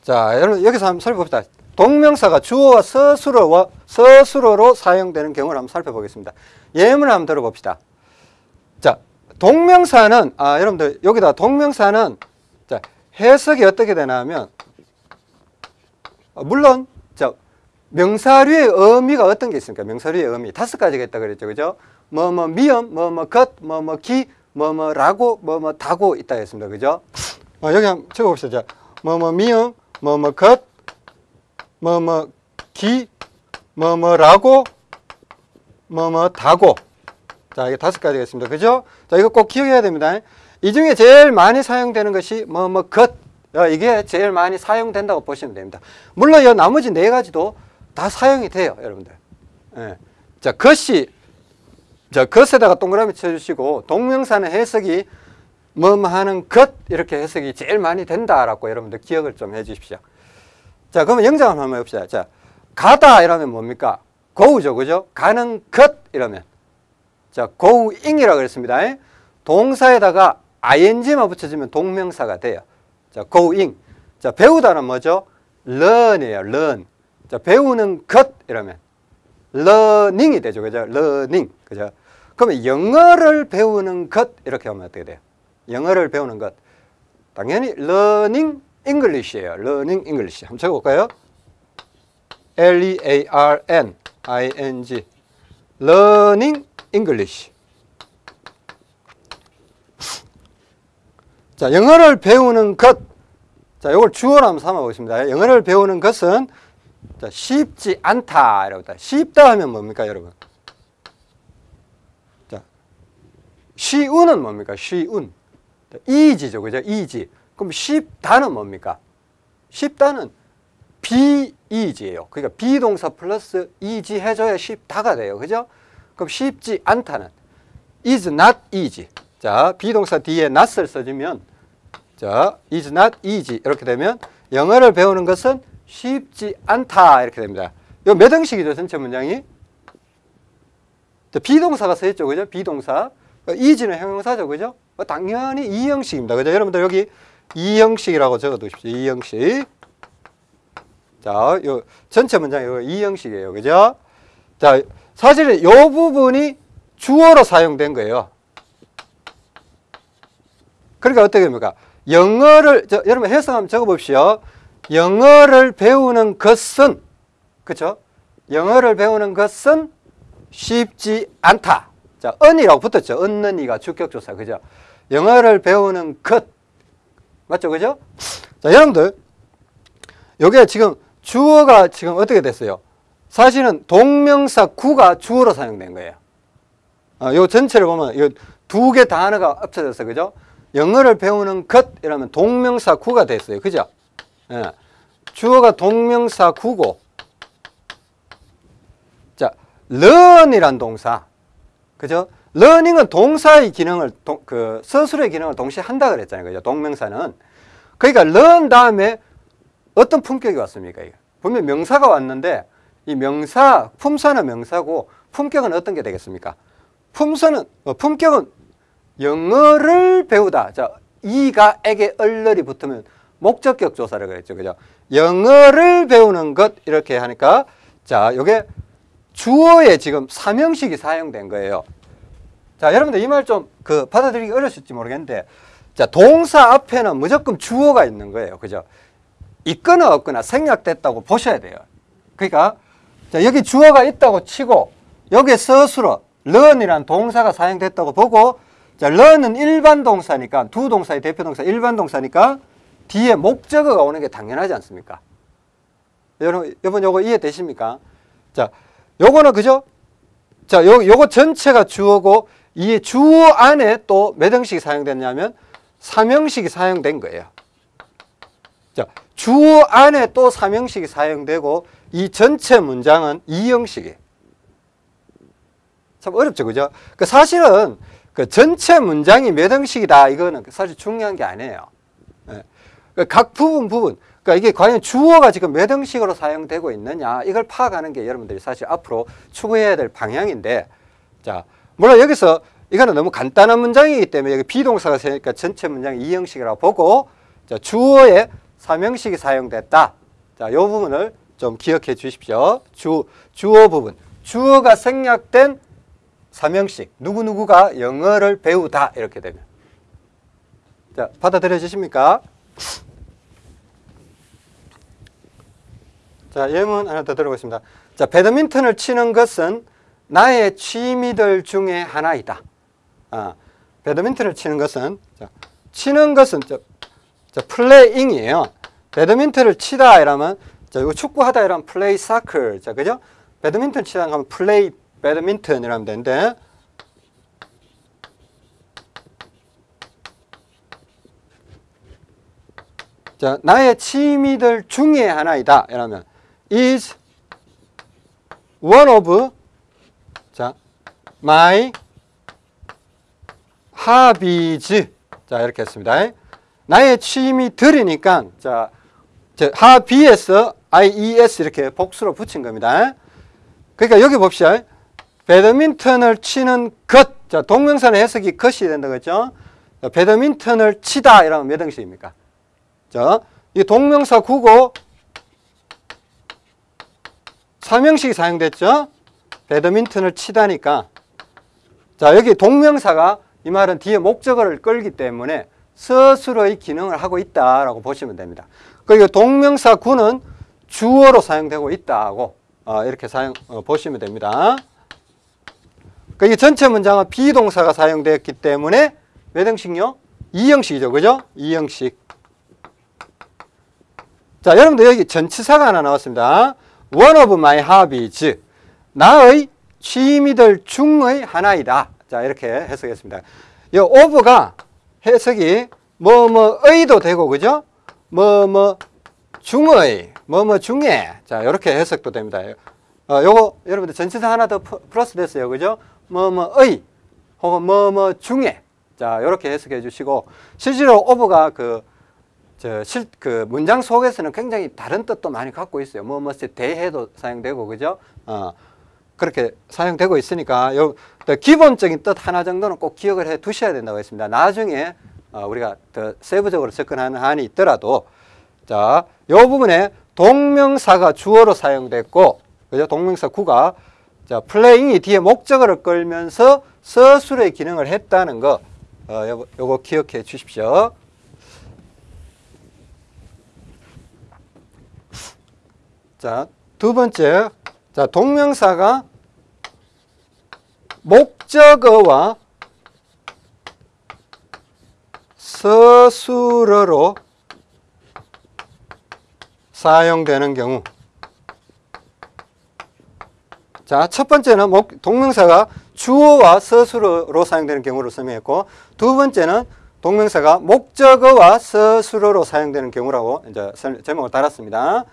자, 여러분 여기서 한번 살펴봅시다. 동명사가 주어와 서술어와 서술어로 사용되는 경우를 한번 살펴보겠습니다. 예문을 한번 들어봅시다. 자, 동명사는 아, 여러분들 여기다 동명사는 자, 해석이 어떻게 되냐면 어, 물론 자, 명사류의 의미가 어떤 게 있습니까? 명사류의 의미 다섯 가지가 있다 그랬죠. 그죠? 뭐 뭐 미음, 뭐 뭐 것, 뭐 뭐 기, 뭐 뭐 라고, 뭐 뭐 다고 있다 했습니다. 그죠? 어, 여기 한번 적어 봅시다. 자, 뭐뭐 미음, 뭐 뭐 것, 뭐 뭐 기, 뭐 뭐 라고, 뭐 뭐 다고. 자, 이게 다섯 가지가 있습니다. 그죠? 자, 이거 꼭 기억해야 됩니다. 이 중에 제일 많이 사용되는 것이 뭐 뭐 것. 어, 이게 제일 많이 사용된다고 보시면 됩니다. 물론 이 나머지 네 가지도 다 사용이 돼요, 여러분들. 예. 자, 것이 자, 것에다가 동그라미 쳐주시고 동명사는 해석이 뭐뭐 하는 것 이렇게 해석이 제일 많이 된다라고 여러분들 기억을 좀 해 주십시오. 자, 그러면 영장을 한번 해봅시다. 자, 가다 이러면 뭡니까? 고우죠, 그죠? 가는 것 이러면 자, going이라고 그랬습니다. 동사에다가 ing만 붙여주면 동명사가 돼요. 자, going. 자, 배우다는 뭐죠? learn이에요, learn. 자, 배우는 것 이러면 learning이 되죠. 그죠? learning. 그죠? 그러면 영어를 배우는 것 이렇게 하면 어떻게 돼요? 영어를 배우는 것. 당연히 learning English예요. learning English. 한번 적어 볼까요? L E A R N I N G. learning English. 자, 영어를 배우는 것. 자, 이걸 주어로 한번 삼아 보겠습니다. 영어를 배우는 것은 자, 쉽지 않다. 이라고 다 쉽다 하면 뭡니까, 여러분? 자, 쉬운은 뭡니까? 쉬운. easy죠. 그죠? easy. 그럼 쉽다는 뭡니까? 쉽다는 be easy예요. 그러니까 be동사 플러스 easy 해줘야 쉽다가 돼요. 그죠? 그럼 쉽지 않다는 is not easy. 자, be동사 뒤에 not을 써주면 자, is not easy 이렇게 되면 영어를 배우는 것은 쉽지 않다 이렇게 됩니다. 이거 몇 형식이죠, 전체 문장이? 비동사가 써있죠, 그죠? 비동사. easy는 형용사죠, 그죠? 당연히 이 형식입니다, 그죠? 여러분들 여기 이 형식이라고 적어두십시오. 이 형식. 자, 요 전체 문장 이거 이 형식이에요, 그죠? 자, 사실은 이 부분이 주어로 사용된 거예요. 그러니까 어떻게 됩니까? 영어를 저, 여러분 해석 한번 적어봅시오. 영어를 배우는 것은 그렇죠? 영어를 배우는 것은 쉽지 않다. 자, 언이라고 붙었죠. 얻는 이가 주격조사 그죠? 영어를 배우는 것 맞죠, 그죠? 자, 여러분들 여기에 지금 주어가 지금 어떻게 됐어요? 사실은 동명사 구가 주어로 사용된 거예요. 어, 요 전체를 보면 두개 단어가 합쳐져서 그죠? 영어를 배우는 것 이라면 동명사 구가 됐어요. 그죠? 예. 주어가 동명사 구고 자, learn이란 동사. 그죠? learning은 동사의 기능을 동, 그 서술의 기능을 동시에 한다 그랬잖아요. 그죠? 동명사는. 그러니까 learn 다음에 어떤 품격이 왔습니까? 이게? 보면 명사가 왔는데 이 명사, 품사는 명사고 품격은 어떤 게 되겠습니까? 품사는 어, 품격은 영어를 배우다. 자, 이가 에게 얼얼이 붙으면 목적격 조사를 그랬죠. 그죠? 영어를 배우는 것 이렇게 하니까 자, 요게 주어에 지금 삼형식이 사용된 거예요. 자, 여러분들 이 말 좀 그 받아들이기 어려실지 모르겠는데 자, 동사 앞에는 무조건 주어가 있는 거예요. 그죠? 있거나 없거나 생략됐다고 보셔야 돼요. 그러니까 자, 여기 주어가 있다고 치고 여기에 서술어 learn이란 동사가 사용됐다고 보고 자, learn은 일반 동사니까 두 동사의 대표 동사 일반 동사니까 뒤에 목적어가 오는 게 당연하지 않습니까? 여러분, 여러분 요거 이해되십니까? 자, 요거는 그죠? 자, 요, 요거 전체가 주어고 이 주어 안에 또 몇 형식이 사용됐냐면 3형식이 사용된 거예요. 자, 주어 안에 또 3형식이 사용되고 이 전체 문장은 2형식이에요. 참 어렵죠, 그죠? 그 사실은 그 전체 문장이 몇 형식이다 이거는 사실 중요한 게 아니에요. 예. 그각 부분 부분 그러니까 이게 과연 주어가 지금 몇 형식으로 사용되고 있느냐 이걸 파악하는 게 여러분들이 사실 앞으로 추구해야 될 방향인데 자 물론 여기서 이거는 너무 간단한 문장이기 때문에 여기 비동사가 세니까 전체 문장이 2형식이라고 보고 자, 주어에 3형식이 사용됐다. 자, 이 부분을 좀 기억해 주십시오. 주, 주어 부분. 주어가 생략된 삼형식 누구누구가 영어를 배우다 이렇게 되면 자 받아들여지십니까? 자 예문 하나 더 들어보겠습니다. 자 배드민턴을 치는 것은 나의 취미들 중에 하나이다. 아, 배드민턴을 치는 것은 자, 치는 것은 저, 저 플레잉이에요. 배드민턴을 치다 이러면 자 이거 축구하다 이러면 플레이 사클. 자 그죠? 배드민턴 치다 하면 플레이 배드민턴이라면 되는데 자 나의 취미들 중에 하나이다 이러면 is one of 자 my hobbies 자 이렇게 했습니다 나의 취미들이니까 자 저, hobbies ies 이렇게 복수로 붙인 겁니다 그러니까 여기 봅시다 배드민턴을 치는 것. 자, 동명사는 해석이 것이 된다 그랬죠? 자, 배드민턴을 치다 이러면 몇 형식입니까? 자, 이 동명사 구고 3형식이 사용됐죠? 배드민턴을 치다니까. 자, 여기 동명사가 이 말은 뒤에 목적어를 끌기 때문에 스스로의 기능을 하고 있다라고 보시면 됩니다. 그리고 동명사 구는 주어로 사용되고 있다고 어, 이렇게 사용 어, 보시면 됩니다. 그러니까 이 전체 문장은 비동사가 사용되었기 때문에 몇 형식요? 2형식이죠. 그죠? 2형식. 자, 여러분들 여기 전치사가 하나 나왔습니다. One of my hobbies. 나의 취미들 중의 하나이다. 자, 이렇게 해석했습니다. 이 of가 해석이 뭐뭐의도 되고 그죠? 뭐뭐 중의, 뭐뭐 중에. 자, 이렇게 해석도 됩니다. 어, 요거 여러분들 전치사 하나 더 플러스 됐어요. 그죠? 뭐뭐의 혹은 뭐뭐 중에 자 이렇게 해석해 주시고 실제로 오버가 그 저실그 문장 속에서는 굉장히 다른 뜻도 많이 갖고 있어요. 뭐뭐에 대해도 사용되고 그죠? 어 그렇게 사용되고 있으니까 요 기본적인 뜻 하나 정도는 꼭 기억을 해 두셔야 된다고 했습니다. 나중에 어 우리가 더 세부적으로 접근하는 한이 있더라도 자, 요 부분에 동명사가 주어로 사용됐고 그죠? 동명사 구가 자, 플레잉이 뒤에 목적어를 끌면서 서술의 기능을 했다는 거, 어, 요거, 요거 기억해 주십시오. 자, 두 번째. 자, 동명사가 목적어와 서술어로 사용되는 경우 자, 첫 번째는 목, 동명사가 주어와 서술어로 사용되는 경우를 설명했고 두 번째는 동명사가 목적어와 서술어로 사용되는 경우라고 이제 제목을 달았습니다.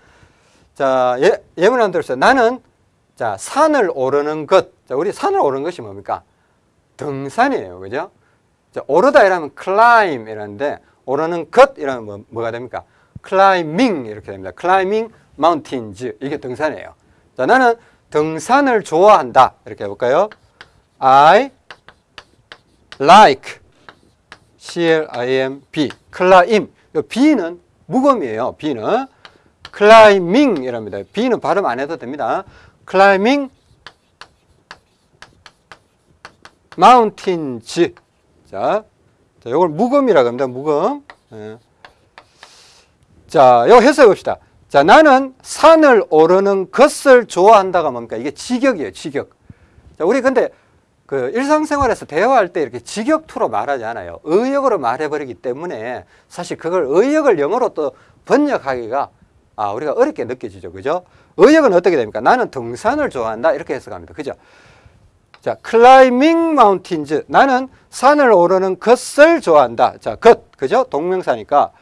자, 예, 예문 한 들었어요. 나는 자, 산을 오르는 것. 자, 우리 산을 오르는 것이 뭡니까? 등산이에요. 그죠? 자, 오르다 이라면 climb 이라는데 오르는 것 이라면 뭐, 뭐가 됩니까? climbing 이렇게 됩니다. climbing mountains. 이게 등산이에요. 자, 나는 등산을 좋아한다. 이렇게 해 볼까요? I like C-L-I-M-B climb B는 무음이에요. B는 climbing 이랍니다. B는 발음 안 해도 됩니다. climbing mountains 자, 자 이걸 무음이라고 합니다. 무음 예. 자, 이거 해석해 봅시다. 자, 나는 산을 오르는 것을 좋아한다가 뭡니까? 이게 직역이에요, 직역. 자, 우리 근데 그 일상생활에서 대화할 때 이렇게 직역투로 말하지 않아요. 의역으로 말해버리기 때문에 사실 그걸 의역을 영어로 또 번역하기가 아, 우리가 어렵게 느껴지죠. 그죠? 의역은 어떻게 됩니까? 나는 등산을 좋아한다. 이렇게 해석합니다. 그죠? 자, climbing mountains. 나는 산을 오르는 것을 좋아한다. 자, 것. 그죠? 동명사니까.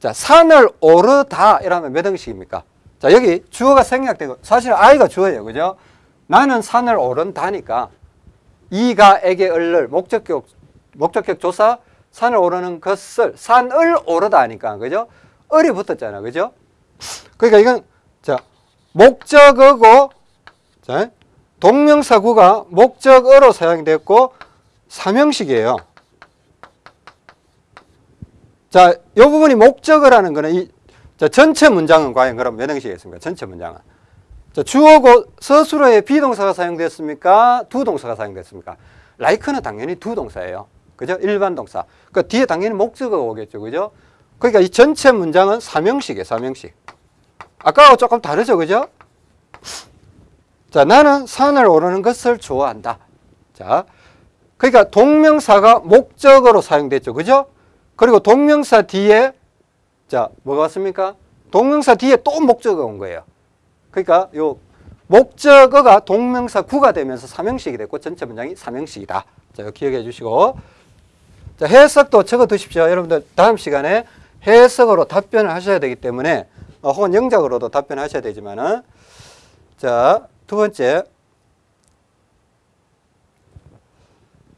자, 산을 오르다. 이러면 몇 형식입니까? 자, 여기 주어가 생략되고, 사실 I가 주어예요. 그죠? 나는 산을 오른다니까. 이가, 에게, 을을, 목적격, 목적격 조사, 산을 오르는 것을, 산을 오르다 하니까. 그죠? 을이 붙었잖아. 그죠? 그러니까 이건, 자, 목적어고, 자, 동명사구가 목적어로 사용됐고, 삼형식이에요. 자, 이 부분이 목적어라는 거는 이 자, 전체 문장은 과연 그럼 몇 형식이겠습니까? 전체 문장은. 자, 주어고 서술어에 비동사가 사용됐습니까? 두 동사가 사용됐습니까? like는 당연히 두 동사예요. 그죠? 일반 동사. 그 뒤에 당연히 목적어가 오겠죠. 그죠? 그러니까 이 전체 문장은 삼형식이에요. 삼형식. 아까하고 조금 다르죠. 그죠? 자, 나는 산을 오르는 것을 좋아한다. 자, 그러니까 동명사가 목적어로 사용됐죠. 그죠? 그리고 동명사 뒤에 자, 뭐가 왔습니까? 동명사 뒤에 또 목적어가 온 거예요. 그러니까 요 목적어가 동명사 구가 되면서 삼형식이 됐고 전체 문장이 삼형식이다. 자, 이거 기억해 주시고 자, 해석도 적어 두십시오. 여러분들 다음 시간에 해석으로 답변을 하셔야 되기 때문에 어, 혹은 영작으로도 답변하셔야 되지만은 자, 두 번째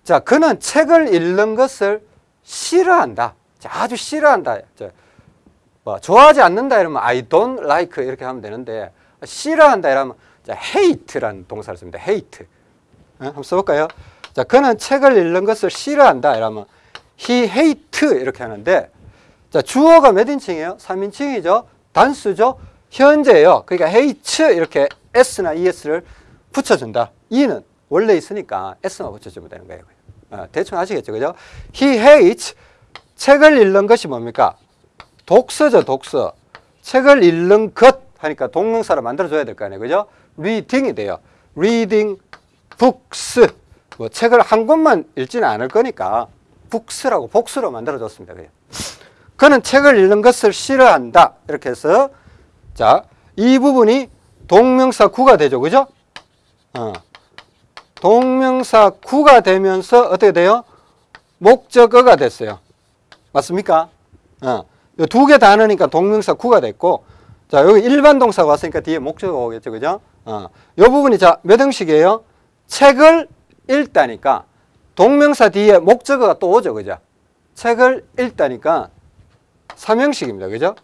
자, 그는 책을 읽는 것을 싫어한다. 자, 아주 싫어한다. 자, 뭐 좋아하지 않는다 이러면 I don't like 이렇게 하면 되는데 싫어한다 이러면 자, hate라는 동사를 씁니다. hate. 어? 한번 써볼까요? 자, 그는 책을 읽는 것을 싫어한다 이러면 he hate 이렇게 하는데 자, 주어가 몇 인칭이에요? 3인칭이죠. 단수죠. 현재예요. 그러니까 hates 이렇게 s나 es를 붙여준다. e는 원래 있으니까 s만 붙여주면 되는 거예요. 어, 대충 아시겠죠, 그죠? He hates 책을 읽는 것이 뭡니까? 독서죠, 독서. 책을 읽는 것 하니까 동명사를 만들어줘야 될 거 아니에요, 그죠? reading이 돼요. reading books. 뭐 책을 한 권만 읽지는 않을 거니까 books라고 복수로 만들어줬습니다, 그죠? 그는 책을 읽는 것을 싫어한다. 이렇게 해서 자, 이 부분이 동명사 구가 되죠, 그죠? 어. 동명사 구가 되면서 어떻게 돼요? 목적어가 됐어요. 맞습니까? 어. 두개 단어니까 동명사 구가 됐고, 자, 여기 일반 동사가 왔으니까 뒤에 목적어가 오겠죠. 그죠? 어. 요 부분이 자, 몇 형식이에요? 책을 읽다니까 동명사 뒤에 목적어가 또 오죠. 그죠? 책을 읽다니까 삼형식입니다. 그죠?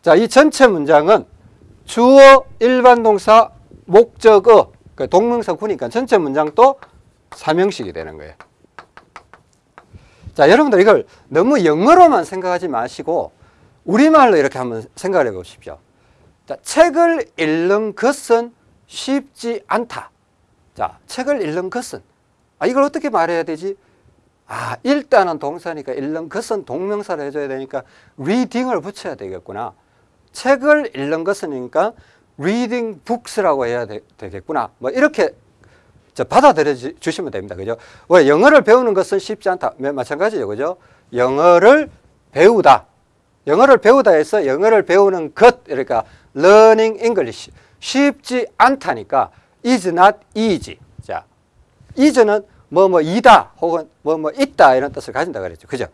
자, 이 전체 문장은 주어, 일반 동사, 목적어, 그 동명사 구니까 전체 문장도 삼형식이 되는 거예요. 자, 여러분들 이걸 너무 영어로만 생각하지 마시고 우리말로 이렇게 한번 생각해 보십시오. 자, 책을 읽는 것은 쉽지 않다. 자, 책을 읽는 것은 아, 이걸 어떻게 말해야 되지? 아, 읽다는 동사니까 읽는 것은 동명사를 해줘야 되니까 reading을 붙여야 되겠구나. 책을 읽는 것은니까 reading books라고 해야 되, 겠구나뭐 이렇게 받아들여 주시면 됩니다. 그죠? 왜 영어를 배우는 것은 쉽지 않다. 마찬가지죠. 그죠? 영어를 배우다. 영어를 배우다 해서 영어를 배우는 것, 그러니까 learning English. 쉽지 않다니까 is not easy. 자, is는 뭐 뭐 이다 혹은 뭐뭐 있다 이런 뜻을 가진다 그랬죠. 그죠?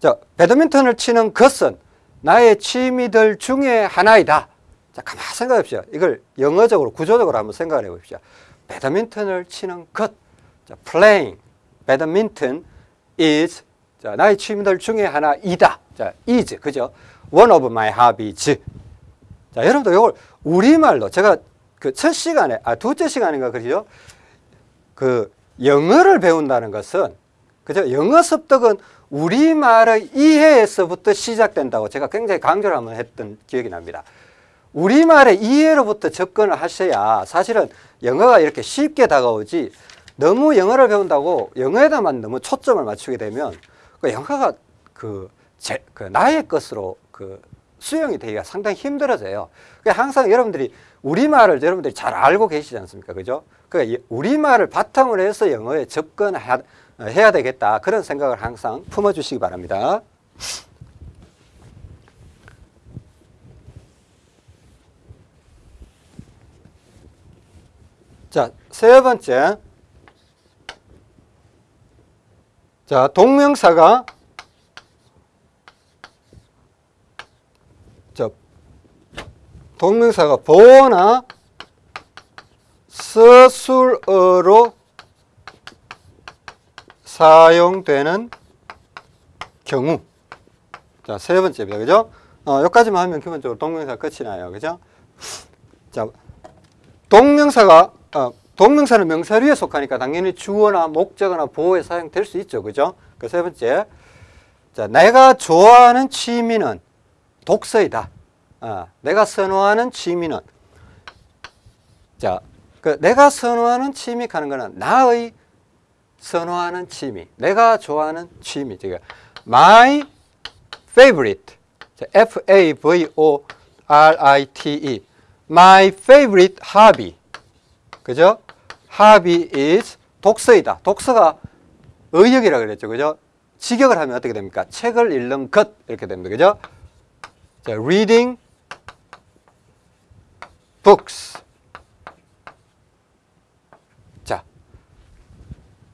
자, 배드민턴을 치는 것은 나의 취미들 중에 하나이다. 자, 가만 생각해 봅시다. 이걸 영어적으로 구조적으로 한번 생각해 봅시다. 배드민턴을 치는 것. 자, playing 배드민턴 is 자, 나의 취미들 중에 하나이다. 자, is 그죠? one of my hobbies. 자, 여러분들 이걸 우리말로 제가 그 첫 시간에 아 둘째 시간인가 그죠? 그 영어를 배운다는 것은 그죠? 영어 습득은 우리말의 이해에서부터 시작된다고 제가 굉장히 강조를 한번 했던 기억이 납니다. 우리말의 이해로부터 접근을 하셔야 사실은 영어가 이렇게 쉽게 다가오지 너무 영어를 배운다고 영어에다만 너무 초점을 맞추게 되면 그 영어가 그, 제, 그 나의 것으로 그 수용이 되기가 상당히 힘들어져요. 항상 여러분들이 우리말을 여러분들이 잘 알고 계시지 않습니까? 그죠? 그 우리말을 바탕으로 해서 영어에 접근해야 되겠다 그런 생각을 항상 품어주시기 바랍니다. 자, 세 번째. 자, 동명사가 자, 동명사가 보나 서술어로 사용되는 경우. 자, 세 번째입니다. 그죠? 어, 여기까지만 하면 기본적으로 동명사 끝이 나요. 그죠? 자, 동명사가, 어, 동명사는 명사류에 속하니까 당연히 주어나 목적어나 보호에 사용될 수 있죠. 그죠? 그 세 번째. 자, 내가 좋아하는 취미는 독서이다. 어, 내가 선호하는 취미는. 자, 그 내가 선호하는 취미 하는 거는 나의 선호하는 취미. 내가 좋아하는 취미. 제가 my favorite. F A V O R I T E. My favorite hobby. 그죠? hobby is 독서이다. 독서가 의역이라 그랬죠. 그죠? 직역을 하면 어떻게 됩니까? 책을 읽는 것 이렇게 됩니다. 그죠? 자, reading books.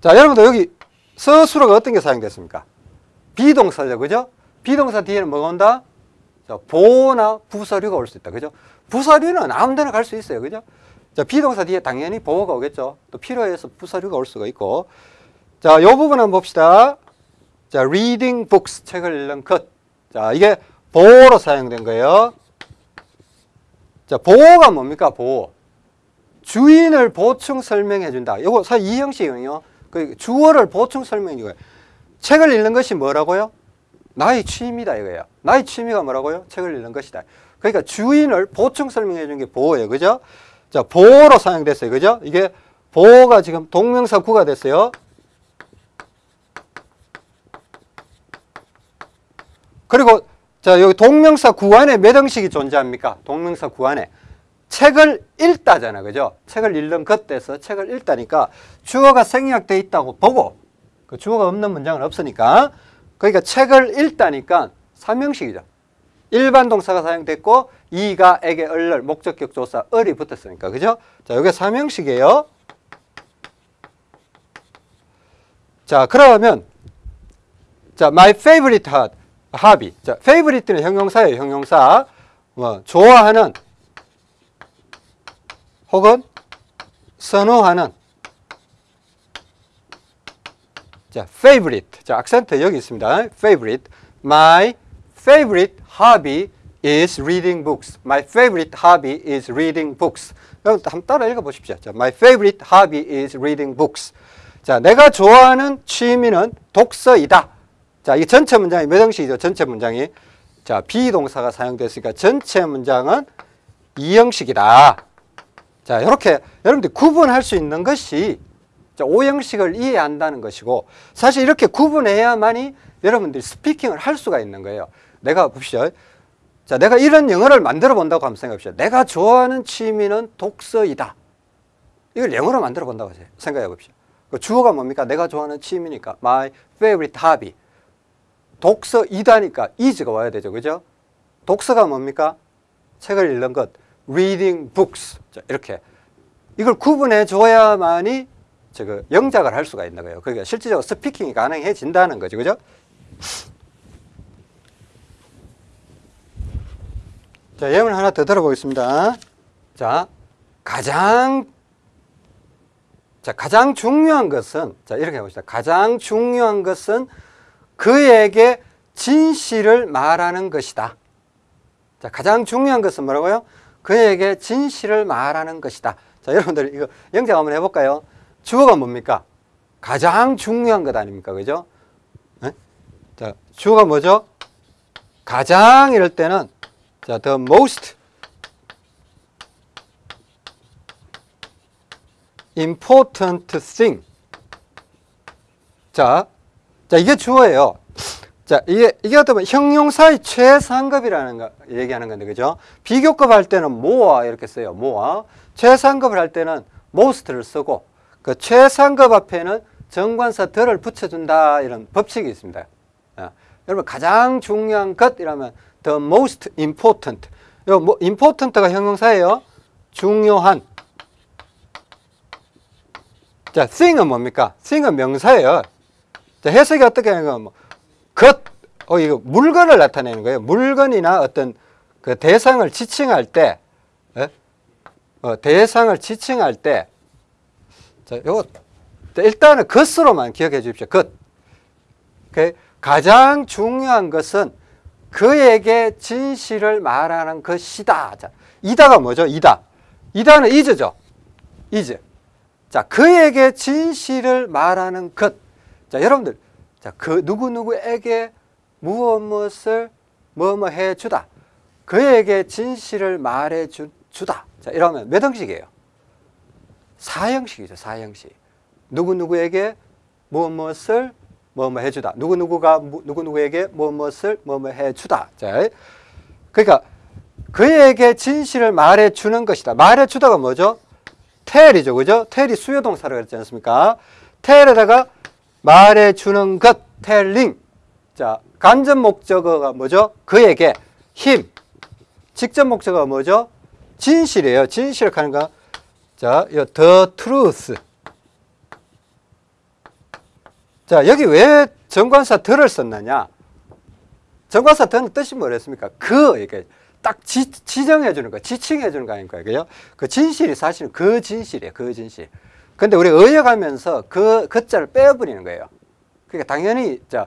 자, 여러분들 여기 서술어가 어떤 게 사용됐습니까? 비동사죠. 그죠? 비동사 뒤에는 뭐가 온다? 자, 보호나 부사류가 올 수 있다. 그죠? 부사류는 아무 데나 갈 수 있어요. 그죠? 자, 비동사 뒤에 당연히 보호가 오겠죠. 또 필요해서 부사류가 올 수가 있고. 자, 요 부분 한번 봅시다. 자, reading books, 책을 읽는 것. 자, 이게 보호로 사용된 거예요. 자, 보호가 뭡니까? 보호. 주인을 보충 설명해 준다. 요거 사실 이 형식이거든요. 그 주어를 보충 설명해 주고요. 책을 읽는 것이 뭐라고요? 나의 취미다 이거예요. 나의 취미가 뭐라고요? 책을 읽는 것이다. 그러니까 주인을 보충 설명해 준 게 보호예요. 그죠? 자, 보호로 사용됐어요. 그죠? 이게 보호가 지금 동명사 구가 됐어요. 그리고 자, 여기 동명사 구 안에 몇 형식이 존재합니까? 동명사 구 안에 책을 읽다잖아. 그죠? 책을 읽는 것 돼서 책을 읽다니까 주어가 생략돼 있다고 보고 그 주어가 없는 문장은 없으니까 그러니까 책을 읽다니까 삼형식이죠. 일반 동사가 사용됐고 이가 에게 얼럴 목적격 조사 을이 붙었으니까 그죠? 자, 이게 삼형식이에요. 자, 그러면 자, my favorite hobby. 자, favorite는 형용사예요, 형용사. 뭐 좋아하는 혹은 선호하는 자, favorite. 자, 악센트 여기 있습니다. favorite. My favorite hobby is reading books. My favorite hobby is reading books. 여러분 한번 따라 읽어 보십시오. 자, my favorite hobby is reading books. 자, 내가 좋아하는 취미는 독서이다. 자, 이 전체 문장이 몇 형식이죠? 전체 문장이. 자, 비동사가 사용됐으니까 전체 문장은 이 형식이다. 자, 이렇게 여러분들 구분할 수 있는 것이 자, 오형식을 이해한다는 것이고 사실 이렇게 구분해야만이 여러분들이 스피킹을 할 수가 있는 거예요. 내가 봅시다. 자, 내가 이런 영어를 만들어 본다고 한번 생각해 봅시다. 내가 좋아하는 취미는 독서이다. 이걸 영어로 만들어 본다고 생각해 봅시다. 그 주어가 뭡니까? 내가 좋아하는 취미니까 my favorite hobby. 독서이다니까 is가 와야 되죠. 그죠? 독서가 뭡니까? 책을 읽는 것. Reading books. 자, 이렇게. 이걸 구분해 줘야만이 저거 영작을 할 수가 있는 거예요. 그러니까 실질적으로 스피킹이 가능해진다는 거죠. 그죠? 자, 예문 하나 더 들어보겠습니다. 자, 가장 자, 가장 중요한 것은 자, 이렇게 해 봅시다. 가장 중요한 것은 그에게 진실을 말하는 것이다. 자, 가장 중요한 것은 뭐라고요? 그에게 진실을 말하는 것이다. 자, 여러분들 이거 영작 한번 해볼까요? 주어가 뭡니까? 가장 중요한 것 아닙니까? 그죠? 네? 자, 주어가 뭐죠? 가장 이럴 때는 자, the most important thing. 자, 자 이게 주어예요. 자, 이게 이게 어떻게 보면 형용사의 최상급이라는 거 얘기하는 건데, 그죠? 비교급 할 때는 more 이렇게 써요. more. 최상급을 할 때는 most를 쓰고 그 최상급 앞에는 정관사 덜을 붙여준다 이런 법칙이 있습니다. 아, 여러분 가장 중요한 것 이라면 the most important. 요 뭐, important가 형용사예요. 중요한. 자, thing은 뭡니까? thing은 명사예요. 자, 해석이 어떻게 하는 건 뭐, 것, 어, 이거 물건을 나타내는 거예요. 물건이나 어떤 그 대상을 지칭할 때, 예? 어, 대상을 지칭할 때, 자, 요거, 일단은 것으로만 기억해 주십시오. 것. 그 가장 중요한 것은 그에게 진실을 말하는 것이다. 자, 이다가 뭐죠? 이다. 이다는 이즈죠. 이즈. 자, 그에게 진실을 말하는 것. 자, 여러분들. 자, 그 누구누구에게 무엇 무엇을 뭐뭐 해 주다. 그에게 진실을 말해 주, 주다. 자, 이러면 몇 형식이에요? 사형식이죠. 사형식. 누구누구에게 무엇 무엇을 뭐뭐 해주다. 누구누구가 누구누구에게 무엇 무엇을 뭐뭐 해주다. 자, 그러니까 그에게 진실을 말해주는 것이다. 말해주다가 뭐죠? 텔이죠. 그죠? 텔이 수요동사라고 그랬지 않습니까? 텔에다가 말해주는 것, 텔링. 자, 간접 목적어가 뭐죠? 그에게 힘. 직접 목적어가 뭐죠? 진실이에요. 진실을 하는 거. 자, 이 the truth. 자, 여기 왜 정관사 들을 썼느냐? 정관사 the는 뜻이 뭐랬습니까? 그, 이게 딱 지, 지정해 주는 거, 지칭해 주는 거 아닙니까? 그죠? 그 진실이 사실은 그 진실이에요. 그 진실. 근데 우리 의역하면서 그, 그 자를 빼버리는 거예요. 그러니까 당연히, 자,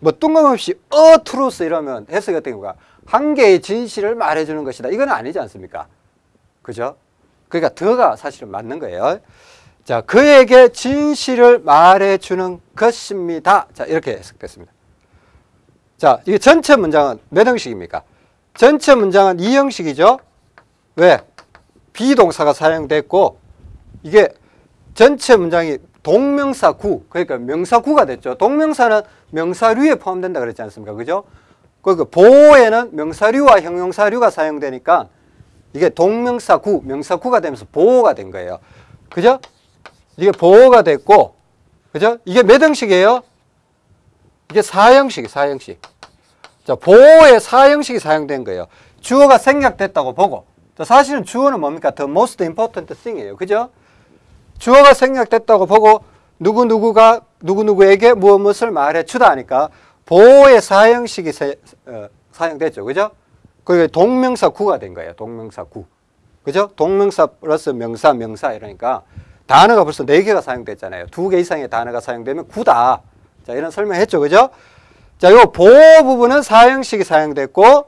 뭐 뜬금없이 a truth 이러면 해석이 어떤 건가? 한 개의 진실을 말해주는 것이다. 이건 아니지 않습니까? 그죠? 그러니까 the가 사실은 맞는 거예요. 자, 그에게 진실을 말해주는 것입니다. 자, 이렇게 해석됐습니다. 자, 이게 전체 문장은 몇 형식입니까? 전체 문장은 이 형식이죠. 왜? 비동사가 사용됐고, 이게 전체 문장이 동명사 구, 그러니까 명사 구가 됐죠. 동명사는 명사류에 포함된다 그랬지 않습니까? 그죠? 그 보호에는 명사류와 형용사류가 사용되니까 이게 동명사 구, 명사 구가 되면서 보호가 된 거예요. 그죠? 이게 보호가 됐고, 그죠? 이게 몇 형식이에요? 이게 사형식, 사형식. 자, 보호의 사형식이 사용된 거예요. 주어가 생략됐다고 보고. 자, 사실은 주어는 뭡니까? The most important thing이에요. 그죠? 주어가 생략됐다고 보고, 누구누구가 누구누구에게 무엇 무엇을 말해 주다 하니까, 보호의 사형식이 세, 어, 사용됐죠. 그죠? 그게 동명사 구가 된 거예요. 동명사 구. 그죠? 동명사 플러스 명사, 명사 이러니까 단어가 벌써 네 개가 사용됐잖아요. 두 개 이상의 단어가 사용되면 구다. 자, 이런 설명했죠. 그죠? 자, 요 보호 부분은 사형식이 사용됐고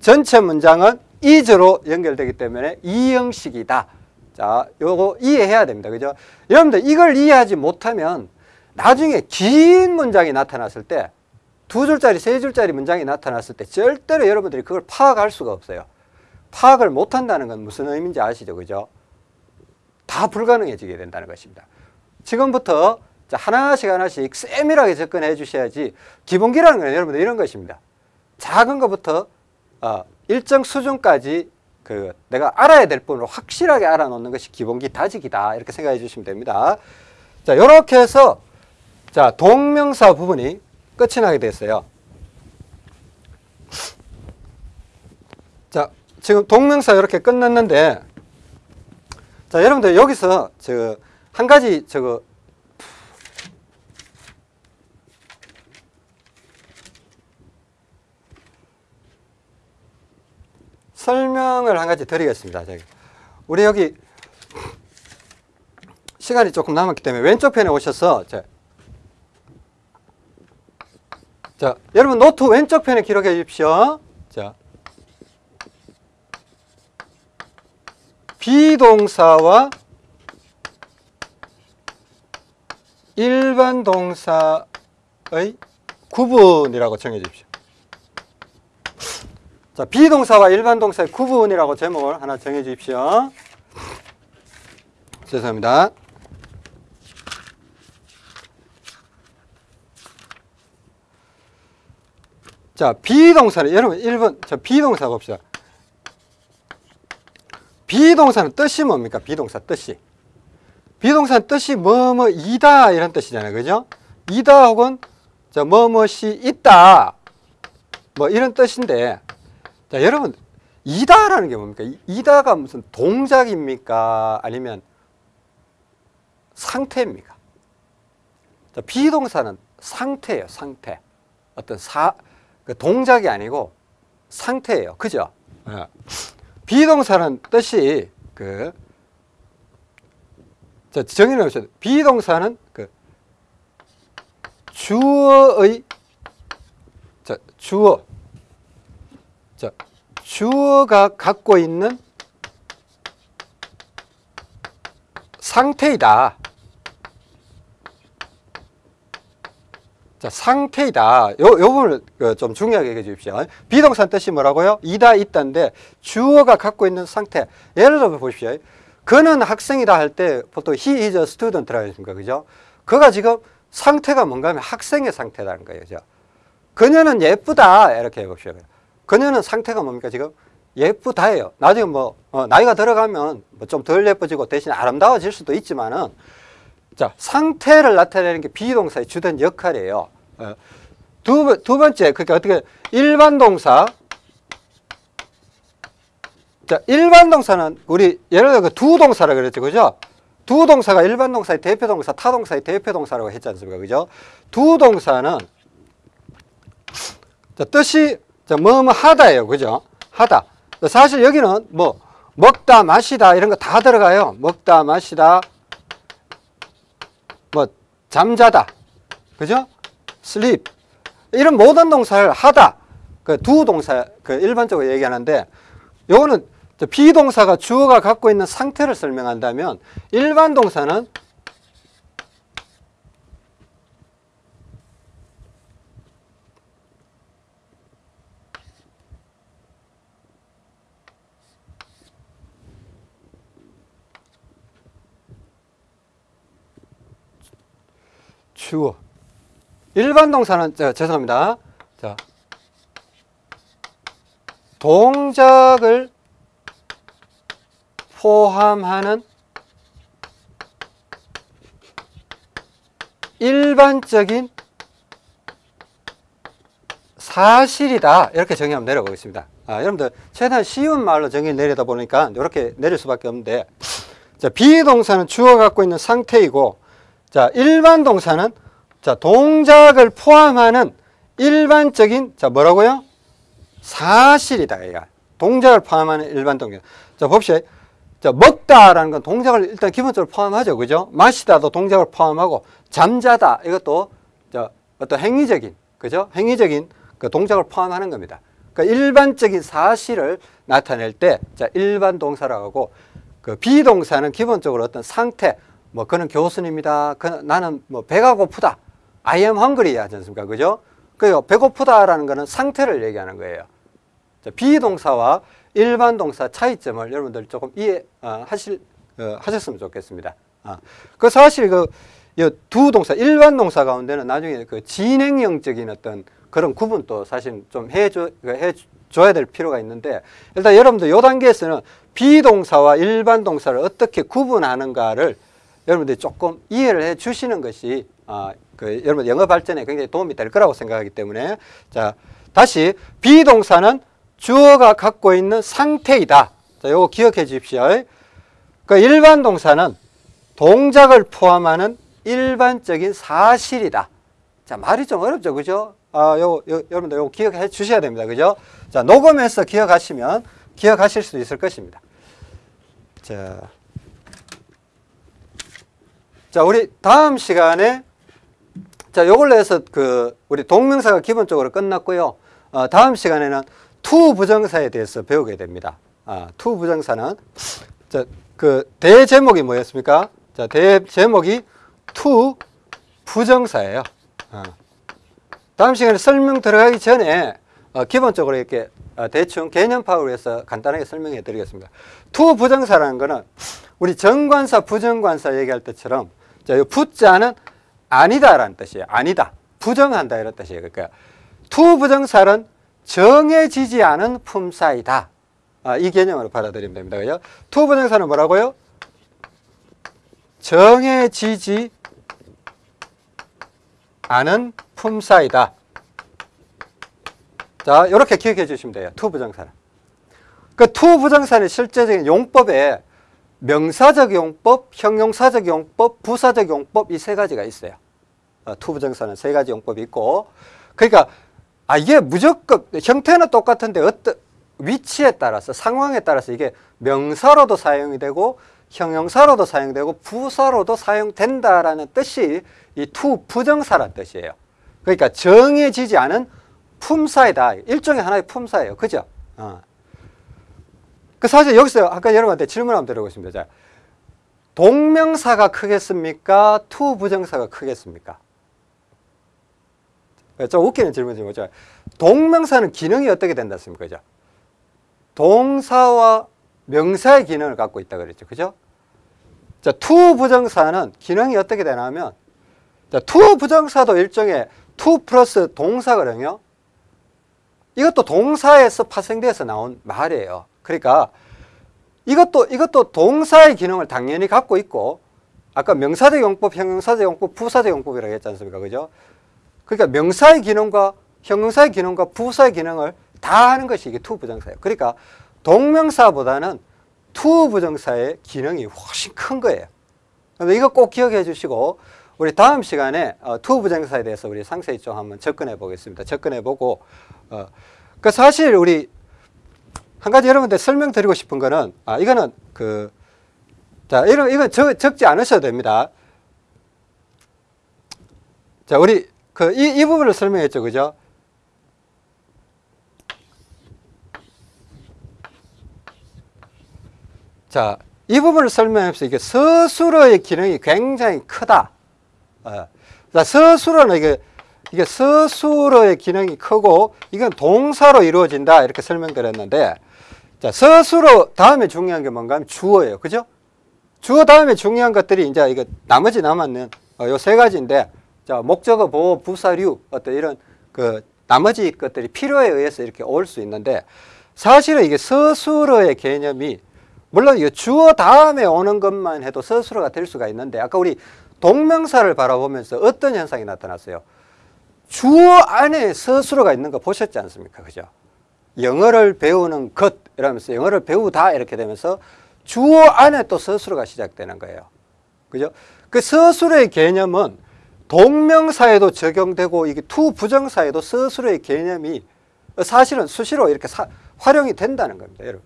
전체 문장은 is로 연결되기 때문에 이형식이다. 자, 요거 이해해야 됩니다. 그죠? 여러분들 이걸 이해하지 못하면 나중에 긴 문장이 나타났을 때 두 줄짜리, 세 줄짜리 문장이 나타났을 때 절대로 여러분들이 그걸 파악할 수가 없어요. 파악을 못한다는 건 무슨 의미인지 아시죠? 그죠? 다 불가능해지게 된다는 것입니다. 지금부터 하나씩 하나씩 세밀하게 접근해 주셔야지 기본기라는 건 여러분들 이런 것입니다. 작은 것부터 어, 일정 수준까지 그 내가 알아야 될 부분을 확실하게 알아놓는 것이 기본기 다지기다 이렇게 생각해 주시면 됩니다. 자 이렇게 해서 자 동명사 부분이 끝이 나게 됐어요. 자 지금 동명사 이렇게 끝났는데 자, 여러분들 여기서 저 한 가지 저거 설명을 한 가지 드리겠습니다. 우리 여기 시간이 조금 남았기 때문에 왼쪽 편에 오셔서 자, 자 여러분 노트 왼쪽 편에 기록해 주십시오. 자, be동사와 일반 동사의 구분이라고 정해 주십시오. 자, be동사와 일반 동사의 구분이라고 제목을 하나 정해 주십시오. 죄송합니다. 자, 비동사는 여러분 1번 저 비동사 봅시다. 비동사는 뜻이 뭡니까? 비동사 뜻이. 비동사는 뜻이 뭐뭐 이다 이런 뜻이잖아요. 그죠? 이다 혹은 저 뭐뭐시 있다. 뭐 이런 뜻인데 자, 여러분 이다라는 게 뭡니까? 이다가 무슨 동작입니까? 아니면 상태입니까? 자, 비동사는 상태예요, 상태. 어떤 사, 그 동작이 아니고 상태예요. 그죠? 예. 비동사는 뜻이 그, 자, 정의를 해보세요. 비동사는 그 주어의, 자, 주어. 자, 주어가 갖고 있는 상태이다. 자, 상태이다. 요, 요 부분을 그좀 중요하게 얘기해 주십시오. 비동사 뜻이 뭐라고요? 이다, 있다인데 주어가 갖고 있는 상태. 예를 들어 보십시오. 그는 학생이다 할 때 보통 he is a student라고 했습니까? 그죠? 그가 지금 상태가 뭔가 하면 학생의 상태라는 거예요. 그죠? 그녀는 예쁘다. 이렇게 해봅시다. 그녀는 상태가 뭡니까? 지금 예쁘다예요. 나중에 뭐, 어, 나이가 들어가면 뭐 좀 덜 예뻐지고 대신 아름다워질 수도 있지만은 자, 상태를 나타내는 게 비동사의 주된 역할이에요. 어, 두, 두 번째, 그러니까 어떻게, 일반 동사. 자, 일반 동사는 우리 예를 들어 두 동사라 그랬죠. 그죠? 두 동사가 일반 동사의 대표 동사, 타 동사의 대표 동사라고 했지 않습니까? 그죠? 두 동사는 자, 뜻이 자, 뭐뭐 하다예요. 그죠? 하다. 사실 여기는 뭐 먹다, 마시다 이런 거 다 들어가요. 먹다, 마시다, 뭐 잠자다, 그죠? sleep 이런 모든 동사를 하다 그 두 동사 그 일반적으로 얘기하는데 요거는 비동사가 주어가 갖고 있는 상태를 설명한다면 일반 동사는 주어. 일반 동사는 저, 죄송합니다. 자. 동작을 포함하는 일반적인 사실이다. 이렇게 정의하면 내려가겠습니다. 아, 여러분들 최대한 쉬운 말로 정의 내리다 보니까 이렇게 내릴 수밖에 없는데 자, 비동사는 주어 갖고 있는 상태이고 자, 일반 동사는 자, 동작을 포함하는 일반적인 자, 뭐라고요? 사실이다. 얘가. 동작을 포함하는 일반 동작. 자, 봅시다. 자, 먹다라는 건 동작을 일단 기본적으로 포함하죠. 그죠? 마시다도 동작을 포함하고 잠자다 이것도 자, 어떤 행위적인 그죠? 행위적인 그 동작을 포함하는 겁니다. 그러니까 일반적인 사실을 나타낼 때 자, 일반 동사라고 하고 그 비동사는 기본적으로 어떤 상태 뭐 그는 교수입니다. 그, 나는 뭐 배가 고프다. I am hungry 하지 않습니까? 그죠? 그 배고프다라는 거는 상태를 얘기하는 거예요. 자, 비동사와 일반 동사 차이점을 여러분들 조금 이해 어, 하실 어, 하셨으면 좋겠습니다. 아, 그 사실 그 두 동사 일반 동사 가운데는 나중에 그 진행형적인 어떤 그런 구분도 사실 좀 해줘 그 해줘야 될 필요가 있는데 일단 여러분들 요 단계에서는 비동사와 일반 동사를 어떻게 구분하는가를 여러분들이 조금 이해를 해 주시는 것이 아, 그 여러분 영어 발전에 굉장히 도움이 될 거라고 생각하기 때문에 자 다시 비동사는 주어가 갖고 있는 상태이다. 자, 요거 기억해 주십시오. 그 일반 동사는 동작을 포함하는 일반적인 사실이다. 자, 말이 좀 어렵죠. 그죠? 아, 요, 요 여러분들 요거 기억해 주셔야 됩니다. 그죠? 자, 녹음해서 기억하시면 기억하실 수 있을 것입니다. 자. 자, 우리 다음 시간에 자, 요걸로 해서 그 우리 동명사가 기본적으로 끝났고요. 어, 다음 시간에는 to 부정사에 대해서 배우게 됩니다. 아, to 부정사는 자, 그 대제목이 뭐였습니까? 자, 대제목이 to 부정사예요. 어. 다음 시간에 설명 들어가기 전에 어, 기본적으로 이렇게 어, 대충 개념 파악을 위해서 간단하게 설명해 드리겠습니다. to 부정사라는 거는 우리 정관사, 부정관사 얘기할 때처럼 자, 이 부자는 아니다라는 뜻이에요. 아니다. 부정한다 이런 뜻이에요. 그러니까 to 부정사는 정해지지 않은 품사이다. 아, 이 개념으로 받아들이면 됩니다. 그죠? to 부정사는 뭐라고요? 정해지지 않은 품사이다. 자, 이렇게 기억해 주시면 돼요. to 부정사는. 그 to 부정사는 실제적인 용법에 명사적 용법, 형용사적 용법, 부사적 용법 이 세 가지가 있어요. 어, to부정사는 세 가지 용법이 있고 그러니까 아 이게 무조건 형태는 똑같은데 어떤 위치에 따라서 상황에 따라서 이게 명사로도 사용이 되고 형용사로도 사용되고 부사로도 사용된다라는 뜻이 이 to부정사란 뜻이에요. 그러니까 정해지지 않은 품사이다. 일종의 하나의 품사예요. 그죠? 어. 그 사실 여기서 아까 여러분한테 질문 한번 드려보겠습니다. 자, 동명사가 크겠습니까? to부정사가 크겠습니까? 좀 웃기는 질문이 뭐죠? 동명사는 기능이 어떻게 된다 했습니까? 그죠? 동사와 명사의 기능을 갖고 있다 그랬죠. 그죠? 자, to 부정사는 기능이 어떻게 되냐면 자, to 부정사도 일종의 to 플러스 동사거든요. 이것도 동사에서 파생돼서 나온 말이에요. 그러니까 이것도 이것도 동사의 기능을 당연히 갖고 있고 아까 명사적 용법, 형용사적 용법, 부사적 용법이라고 했지 않습니까? 그죠? 그러니까 명사의 기능과 형용사의 기능과 부사의 기능을 다 하는 것이 이게 to 부정사예요. 그러니까 동명사보다는 to 부정사의 기능이 훨씬 큰 거예요. 이거 꼭 기억해 주시고 우리 다음 시간에 어, to 부정사에 대해서 우리 상세히 좀 한번 접근해 보겠습니다. 접근해 보고 어, 그 사실 우리 한 가지 여러분들 설명드리고 싶은 거는 아 이거는 그 자, 이런 이건 적, 적지 않으셔도 됩니다. 자, 우리 그 이 이 부분을 설명했죠. 그죠? 자, 이 부분을 설명해서 이게 서술어의 기능이 굉장히 크다. 어. 자, 서술어는 이게 이게 서술어의 기능이 크고 이건 동사로 이루어진다 이렇게 설명드렸는데 자, 서술어 다음에 중요한 게 뭔가 하면 주어예요. 그죠? 주어 다음에 중요한 것들이 이제 이거 나머지 남았는 어, 요세 가지인데 자, 목적어, 보호, 부사류 어떤 이런 그 나머지 것들이 필요에 의해서 이렇게 올 수 있는데 사실은 이게 서술어의 개념이 물론 이 주어 다음에 오는 것만 해도 서술어가 될 수가 있는데 아까 우리 동명사를 바라보면서 어떤 현상이 나타났어요? 주어 안에 서술어가 있는 거 보셨지 않습니까? 그죠? 영어를 배우는 것 이러면서 영어를 배우다 이렇게 되면서 주어 안에 또 서술어가 시작되는 거예요. 그죠? 그 서술어의 개념은 동명사에도 적용되고 이게 to 부정사에도 서술어의 개념이 사실은 수시로 이렇게 사, 활용이 된다는 겁니다. 여러분.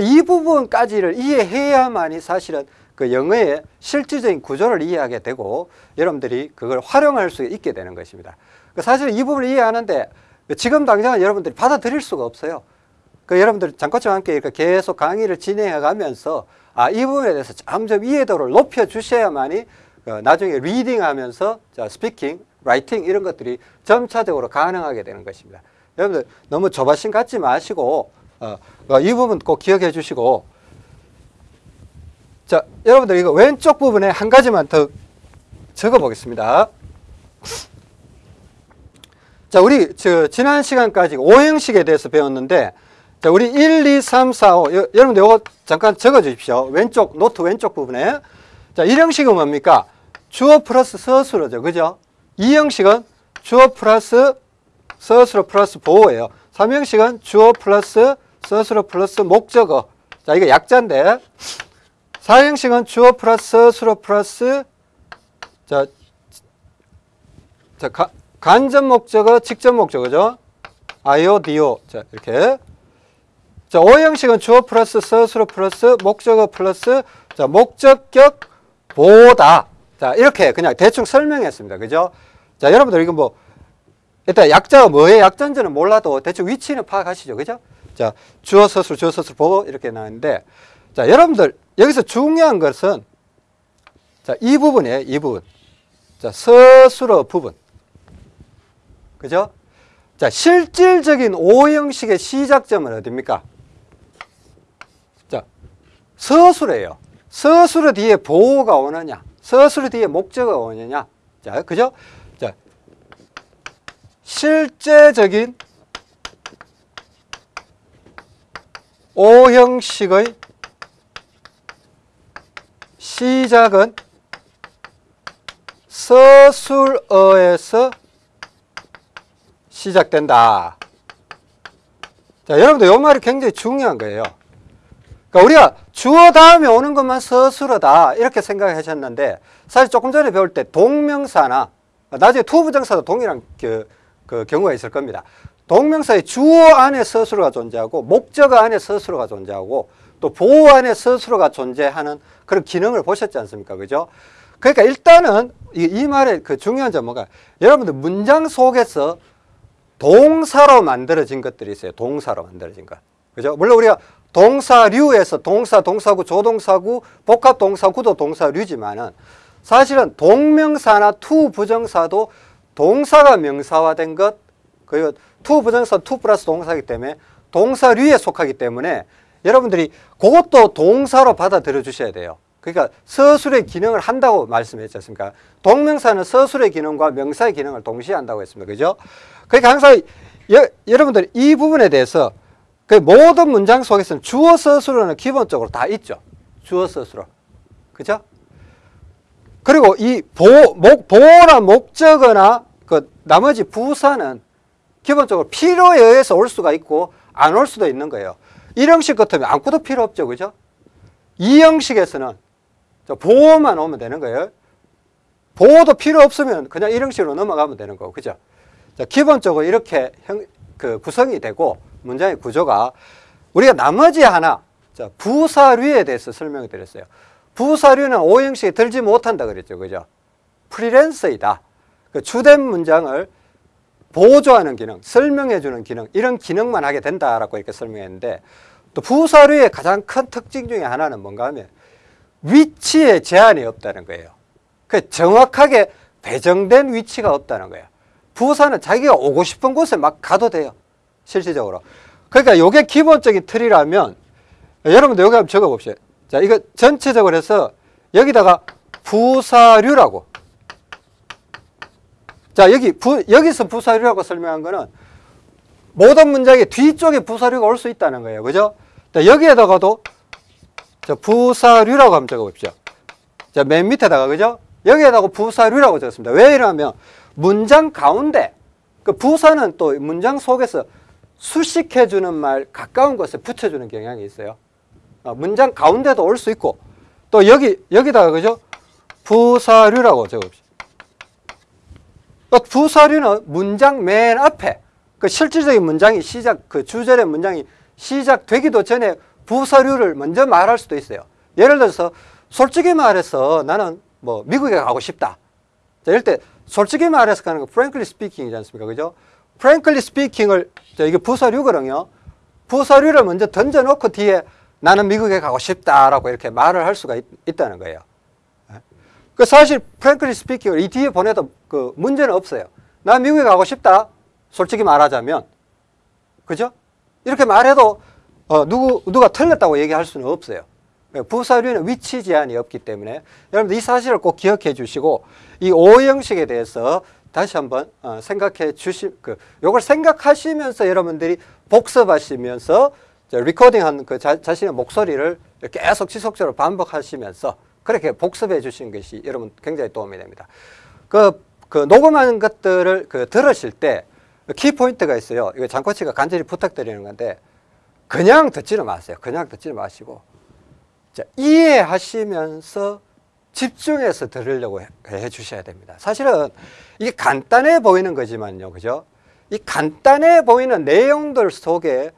이 부분까지를 이해해야만이 사실은 그 영어의 실질적인 구조를 이해하게 되고 여러분들이 그걸 활용할 수 있게 되는 것입니다. 그러니까 사실 이 부분을 이해하는데 지금 당장은 여러분들이 받아들일 수가 없어요. 그 여러분들 잠깐과 함께 이렇게 계속 강의를 진행해 가면서 아, 이 부분에 대해서 점점 이해도를 높여 주셔야만이 그 나중에 reading 하면서 자, speaking, writing 이런 것들이 점차적으로 가능하게 되는 것입니다. 여러분들 너무 조바심 갖지 마시고 어, 어, 이 부분 꼭 기억해 주시고 자 여러분들 이거 왼쪽 부분에 한 가지만 더 적어 보겠습니다. 자 우리 저 지난 시간까지 오형식에 대해서 배웠는데 자 우리 1, 2, 3, 4, 5 여, 여러분들 이거 잠깐 적어 주십시오. 왼쪽 노트 왼쪽 부분에 자 1형식은 뭡니까? 주어 플러스 서술어죠. 그죠? 2형식은 주어 플러스 서술어 플러스 보어예요. 3형식은 주어 플러스 서술어 플러스 목적어. 자, 이거 약자인데. 사형식은 주어 플러스 서술어 플러스 자, 자 가, 간접 목적어, 직접 목적어죠. IO, DO. 자, 이렇게. 자, 오형식은 주어 플러스 서술어 플러스 목적어 플러스 자, 목적격 보어. 자, 이렇게 그냥 대충 설명했습니다. 그죠? 자, 여러분들 이거 뭐 일단 약자가 뭐의 약자인지는 몰라도 대충 위치는 파악하시죠. 그죠? 자, 주어 서술, 주어 서술 보고 이렇게 나왔는데, 자, 여러분들, 여기서 중요한 것은, 자, 이 부분이에요, 이 부분. 자, 서술어 부분. 그죠? 자, 실질적인 오형식의 시작점은 어딥니까? 자, 서술이에요. 서술어 뒤에 보호가 오느냐, 서술어 뒤에 목적어가 오느냐. 자, 그죠? 자, 실제적인 오형식의 시작은 서술어에서 시작된다. 자, 여러분들 이 말이 굉장히 중요한 거예요. 그러니까 우리가 주어 다음에 오는 것만 서술어다 이렇게 생각하셨는데 사실 조금 전에 배울 때 동명사나 나중에 to부정사도 동일한 그, 그 경우가 있을 겁니다. 동명사의 주어 안에 서술어가 존재하고 목적 안에 서술어가 존재하고 또 보어 안에 서술어가 존재하는 그런 기능을 보셨지 않습니까? 그죠? 그러니까 일단은 이, 이 말의 그 중요한 점 뭐가 여러분들 문장 속에서 동사로 만들어진 것들이 있어요. 동사로 만들어진 것. 그죠? 물론 우리가 동사류에서 동사, 동사구, 조동사구, 복합동사구도 동사류지만은 사실은 동명사나 to 부정사도 동사가 명사화된 것, 그리고 to 부정사 to 플러스 동사이기 때문에 동사류에 속하기 때문에 여러분들이 그것도 동사로 받아들여 주셔야 돼요. 그러니까 서술의 기능을 한다고 말씀했지 않습니까? 동명사는 서술의 기능과 명사의 기능을 동시에 한다고 했습니다. 그죠? 그러니까 항상 여, 여러분들 이 부분에 대해서 그 모든 문장 속에서는 주어 서술어는 기본적으로 다 있죠. 주어 서술어. 그죠? 그리고 이 보, 목, 보호나 목적어나 그 나머지 부사는 기본적으로 필요에 의해서 올 수가 있고 안 올 수도 있는 거예요. 이 형식 같으면 아무것도 필요 없죠. 그죠? 이 형식에서는 보호만 오면 되는 거예요. 보호도 필요 없으면 그냥 이 형식으로 넘어가면 되는 거고. 그죠? 자, 기본적으로 이렇게 형, 그 구성이 되고 문장의 구조가 우리가 나머지 하나 자, 부사류에 대해서 설명을 드렸어요. 부사류는 오형식에 들지 못한다 그랬죠. 그죠? 프리랜서이다. 그 주된 문장을 보조하는 기능, 설명해주는 기능, 이런 기능만 하게 된다라고 이렇게 설명했는데 또 부사류의 가장 큰 특징 중에 하나는 뭔가 하면 위치에 제한이 없다는 거예요. 그 정확하게 배정된 위치가 없다는 거예요. 부사는 자기가 오고 싶은 곳에 막 가도 돼요. 실질적으로. 그러니까 이게 기본적인 틀이라면 여러분들 여기 한번 적어봅시다. 자, 이거 전체적으로 해서 여기다가 부사류라고. 자, 여기 부, 여기서 부사류라고 설명한 거는 모든 문장의 뒤쪽에 부사류가 올 수 있다는 거예요. 그죠? 자, 여기에다가도 자, 부사류라고 한번 적어봅시다. 자, 맨 밑에다가, 그죠? 여기에다가 부사류라고 적었습니다. 왜 이러냐면 문장 가운데 그 부사는 또 문장 속에서 수식해주는 말 가까운 곳에 붙여주는 경향이 있어요. 어, 문장 가운데도 올 수 있고 또 여기 여기다가 그죠? 부사류라고 적읍시다. 또 부사류는 문장 맨 앞에 그 실질적인 문장이 시작 그 주절의 문장이 시작되기도 전에 부사류를 먼저 말할 수도 있어요. 예를 들어서 솔직히 말해서 나는 뭐 미국에 가고 싶다. 자, 이럴 때 솔직히 말해서 가는 거 frankly speaking이지 않습니까? 그죠? Speaking을 자, 이게 부사류거든요. 부사류를 먼저 던져놓고 뒤에 나는 미국에 가고 싶다라고 이렇게 말을 할 수가 있, 다는 거예요. 예? 그 사실 frankly speaking을 이 뒤에 보내도 그 문제는 없어요. 나 미국에 가고 싶다. 솔직히 말하자면 그죠? 이렇게 말해도 어, 누구 누가 틀렸다고 얘기할 수는 없어요. 예, 부사류는 위치 제한이 없기 때문에 여러분들 이 사실을 꼭 기억해 주시고 이 오형식에 대해서 다시 한번 어, 생각해 주시 그 요걸 생각하시면서 여러분들이 복습하시면서 리코딩한 그 자, 자신의 목소리를 계속 지속적으로 반복하시면서 그렇게 복습해 주시는 것이 여러분 굉장히 도움이 됩니다. 그, 그 녹음한 것들을 그 들으실 때 키포인트가 있어요. 이거 장코치가 간절히 부탁드리는 건데 그냥 듣지는 마세요. 그냥 듣지 마시고 자, 이해하시면서 집중해서 들으려고 해, 해 주셔야 됩니다. 사실은 이게 간단해 보이는 거지만요. 그죠? 이 간단해 보이는 내용들 속에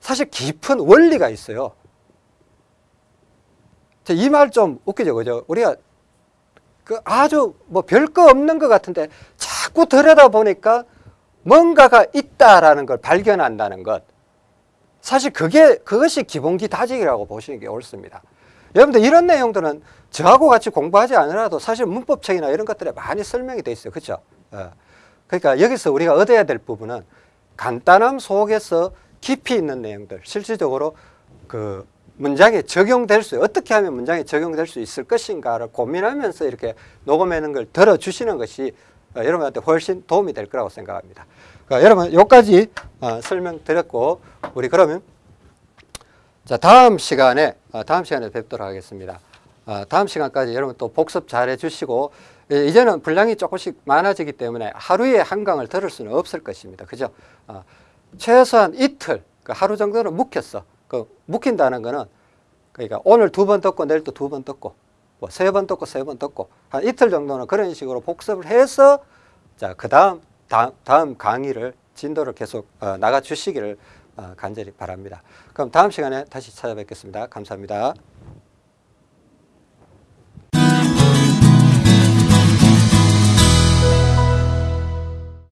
사실 깊은 원리가 있어요. 이 말 좀 웃기죠. 그죠? 우리가 그 아주 뭐 별거 없는 것 같은데 자꾸 들여다 보니까 뭔가가 있다라는 걸 발견한다는 것. 사실 그게, 그것이 기본기 다지기라고 보시는 게 옳습니다. 여러분들 이런 내용들은 저하고 같이 공부하지 않으라도 사실 문법책이나 이런 것들에 많이 설명이 돼 있어요. 그렇죠? 어. 그러니까 여기서 우리가 얻어야 될 부분은 간단함 속에서 깊이 있는 내용들, 실질적으로 그 문장에 적용될 수, 어떻게 하면 문장에 적용될 수 있을 것인가를 고민하면서 이렇게 녹음하는 걸 들어주시는 것이 어, 여러분한테 훨씬 도움이 될 거라고 생각합니다. 그러니까 여러분, 여기까지 어, 설명드렸고, 우리 그러면 자, 다음 시간에, 어, 다음 시간에 뵙도록 하겠습니다. 어, 다음 시간까지 여러분 또 복습 잘 해 주시고, 이제는 분량이 조금씩 많아지기 때문에 하루에 한 강을 들을 수는 없을 것입니다. 그죠? 어, 최소한 이틀, 그 하루 정도는 묵혔어. 그 묵힌다는 거는 그러니까 오늘 두 번 듣고 내일 또 두 번 듣고 뭐 세 번 듣고 세 번 듣고 한 이틀 정도는 그런 식으로 복습을 해서 자 그다음 다음, 강의를 진도를 계속 어, 나가 주시기를 어, 간절히 바랍니다. 그럼 다음 시간에 다시 찾아뵙겠습니다. 감사합니다.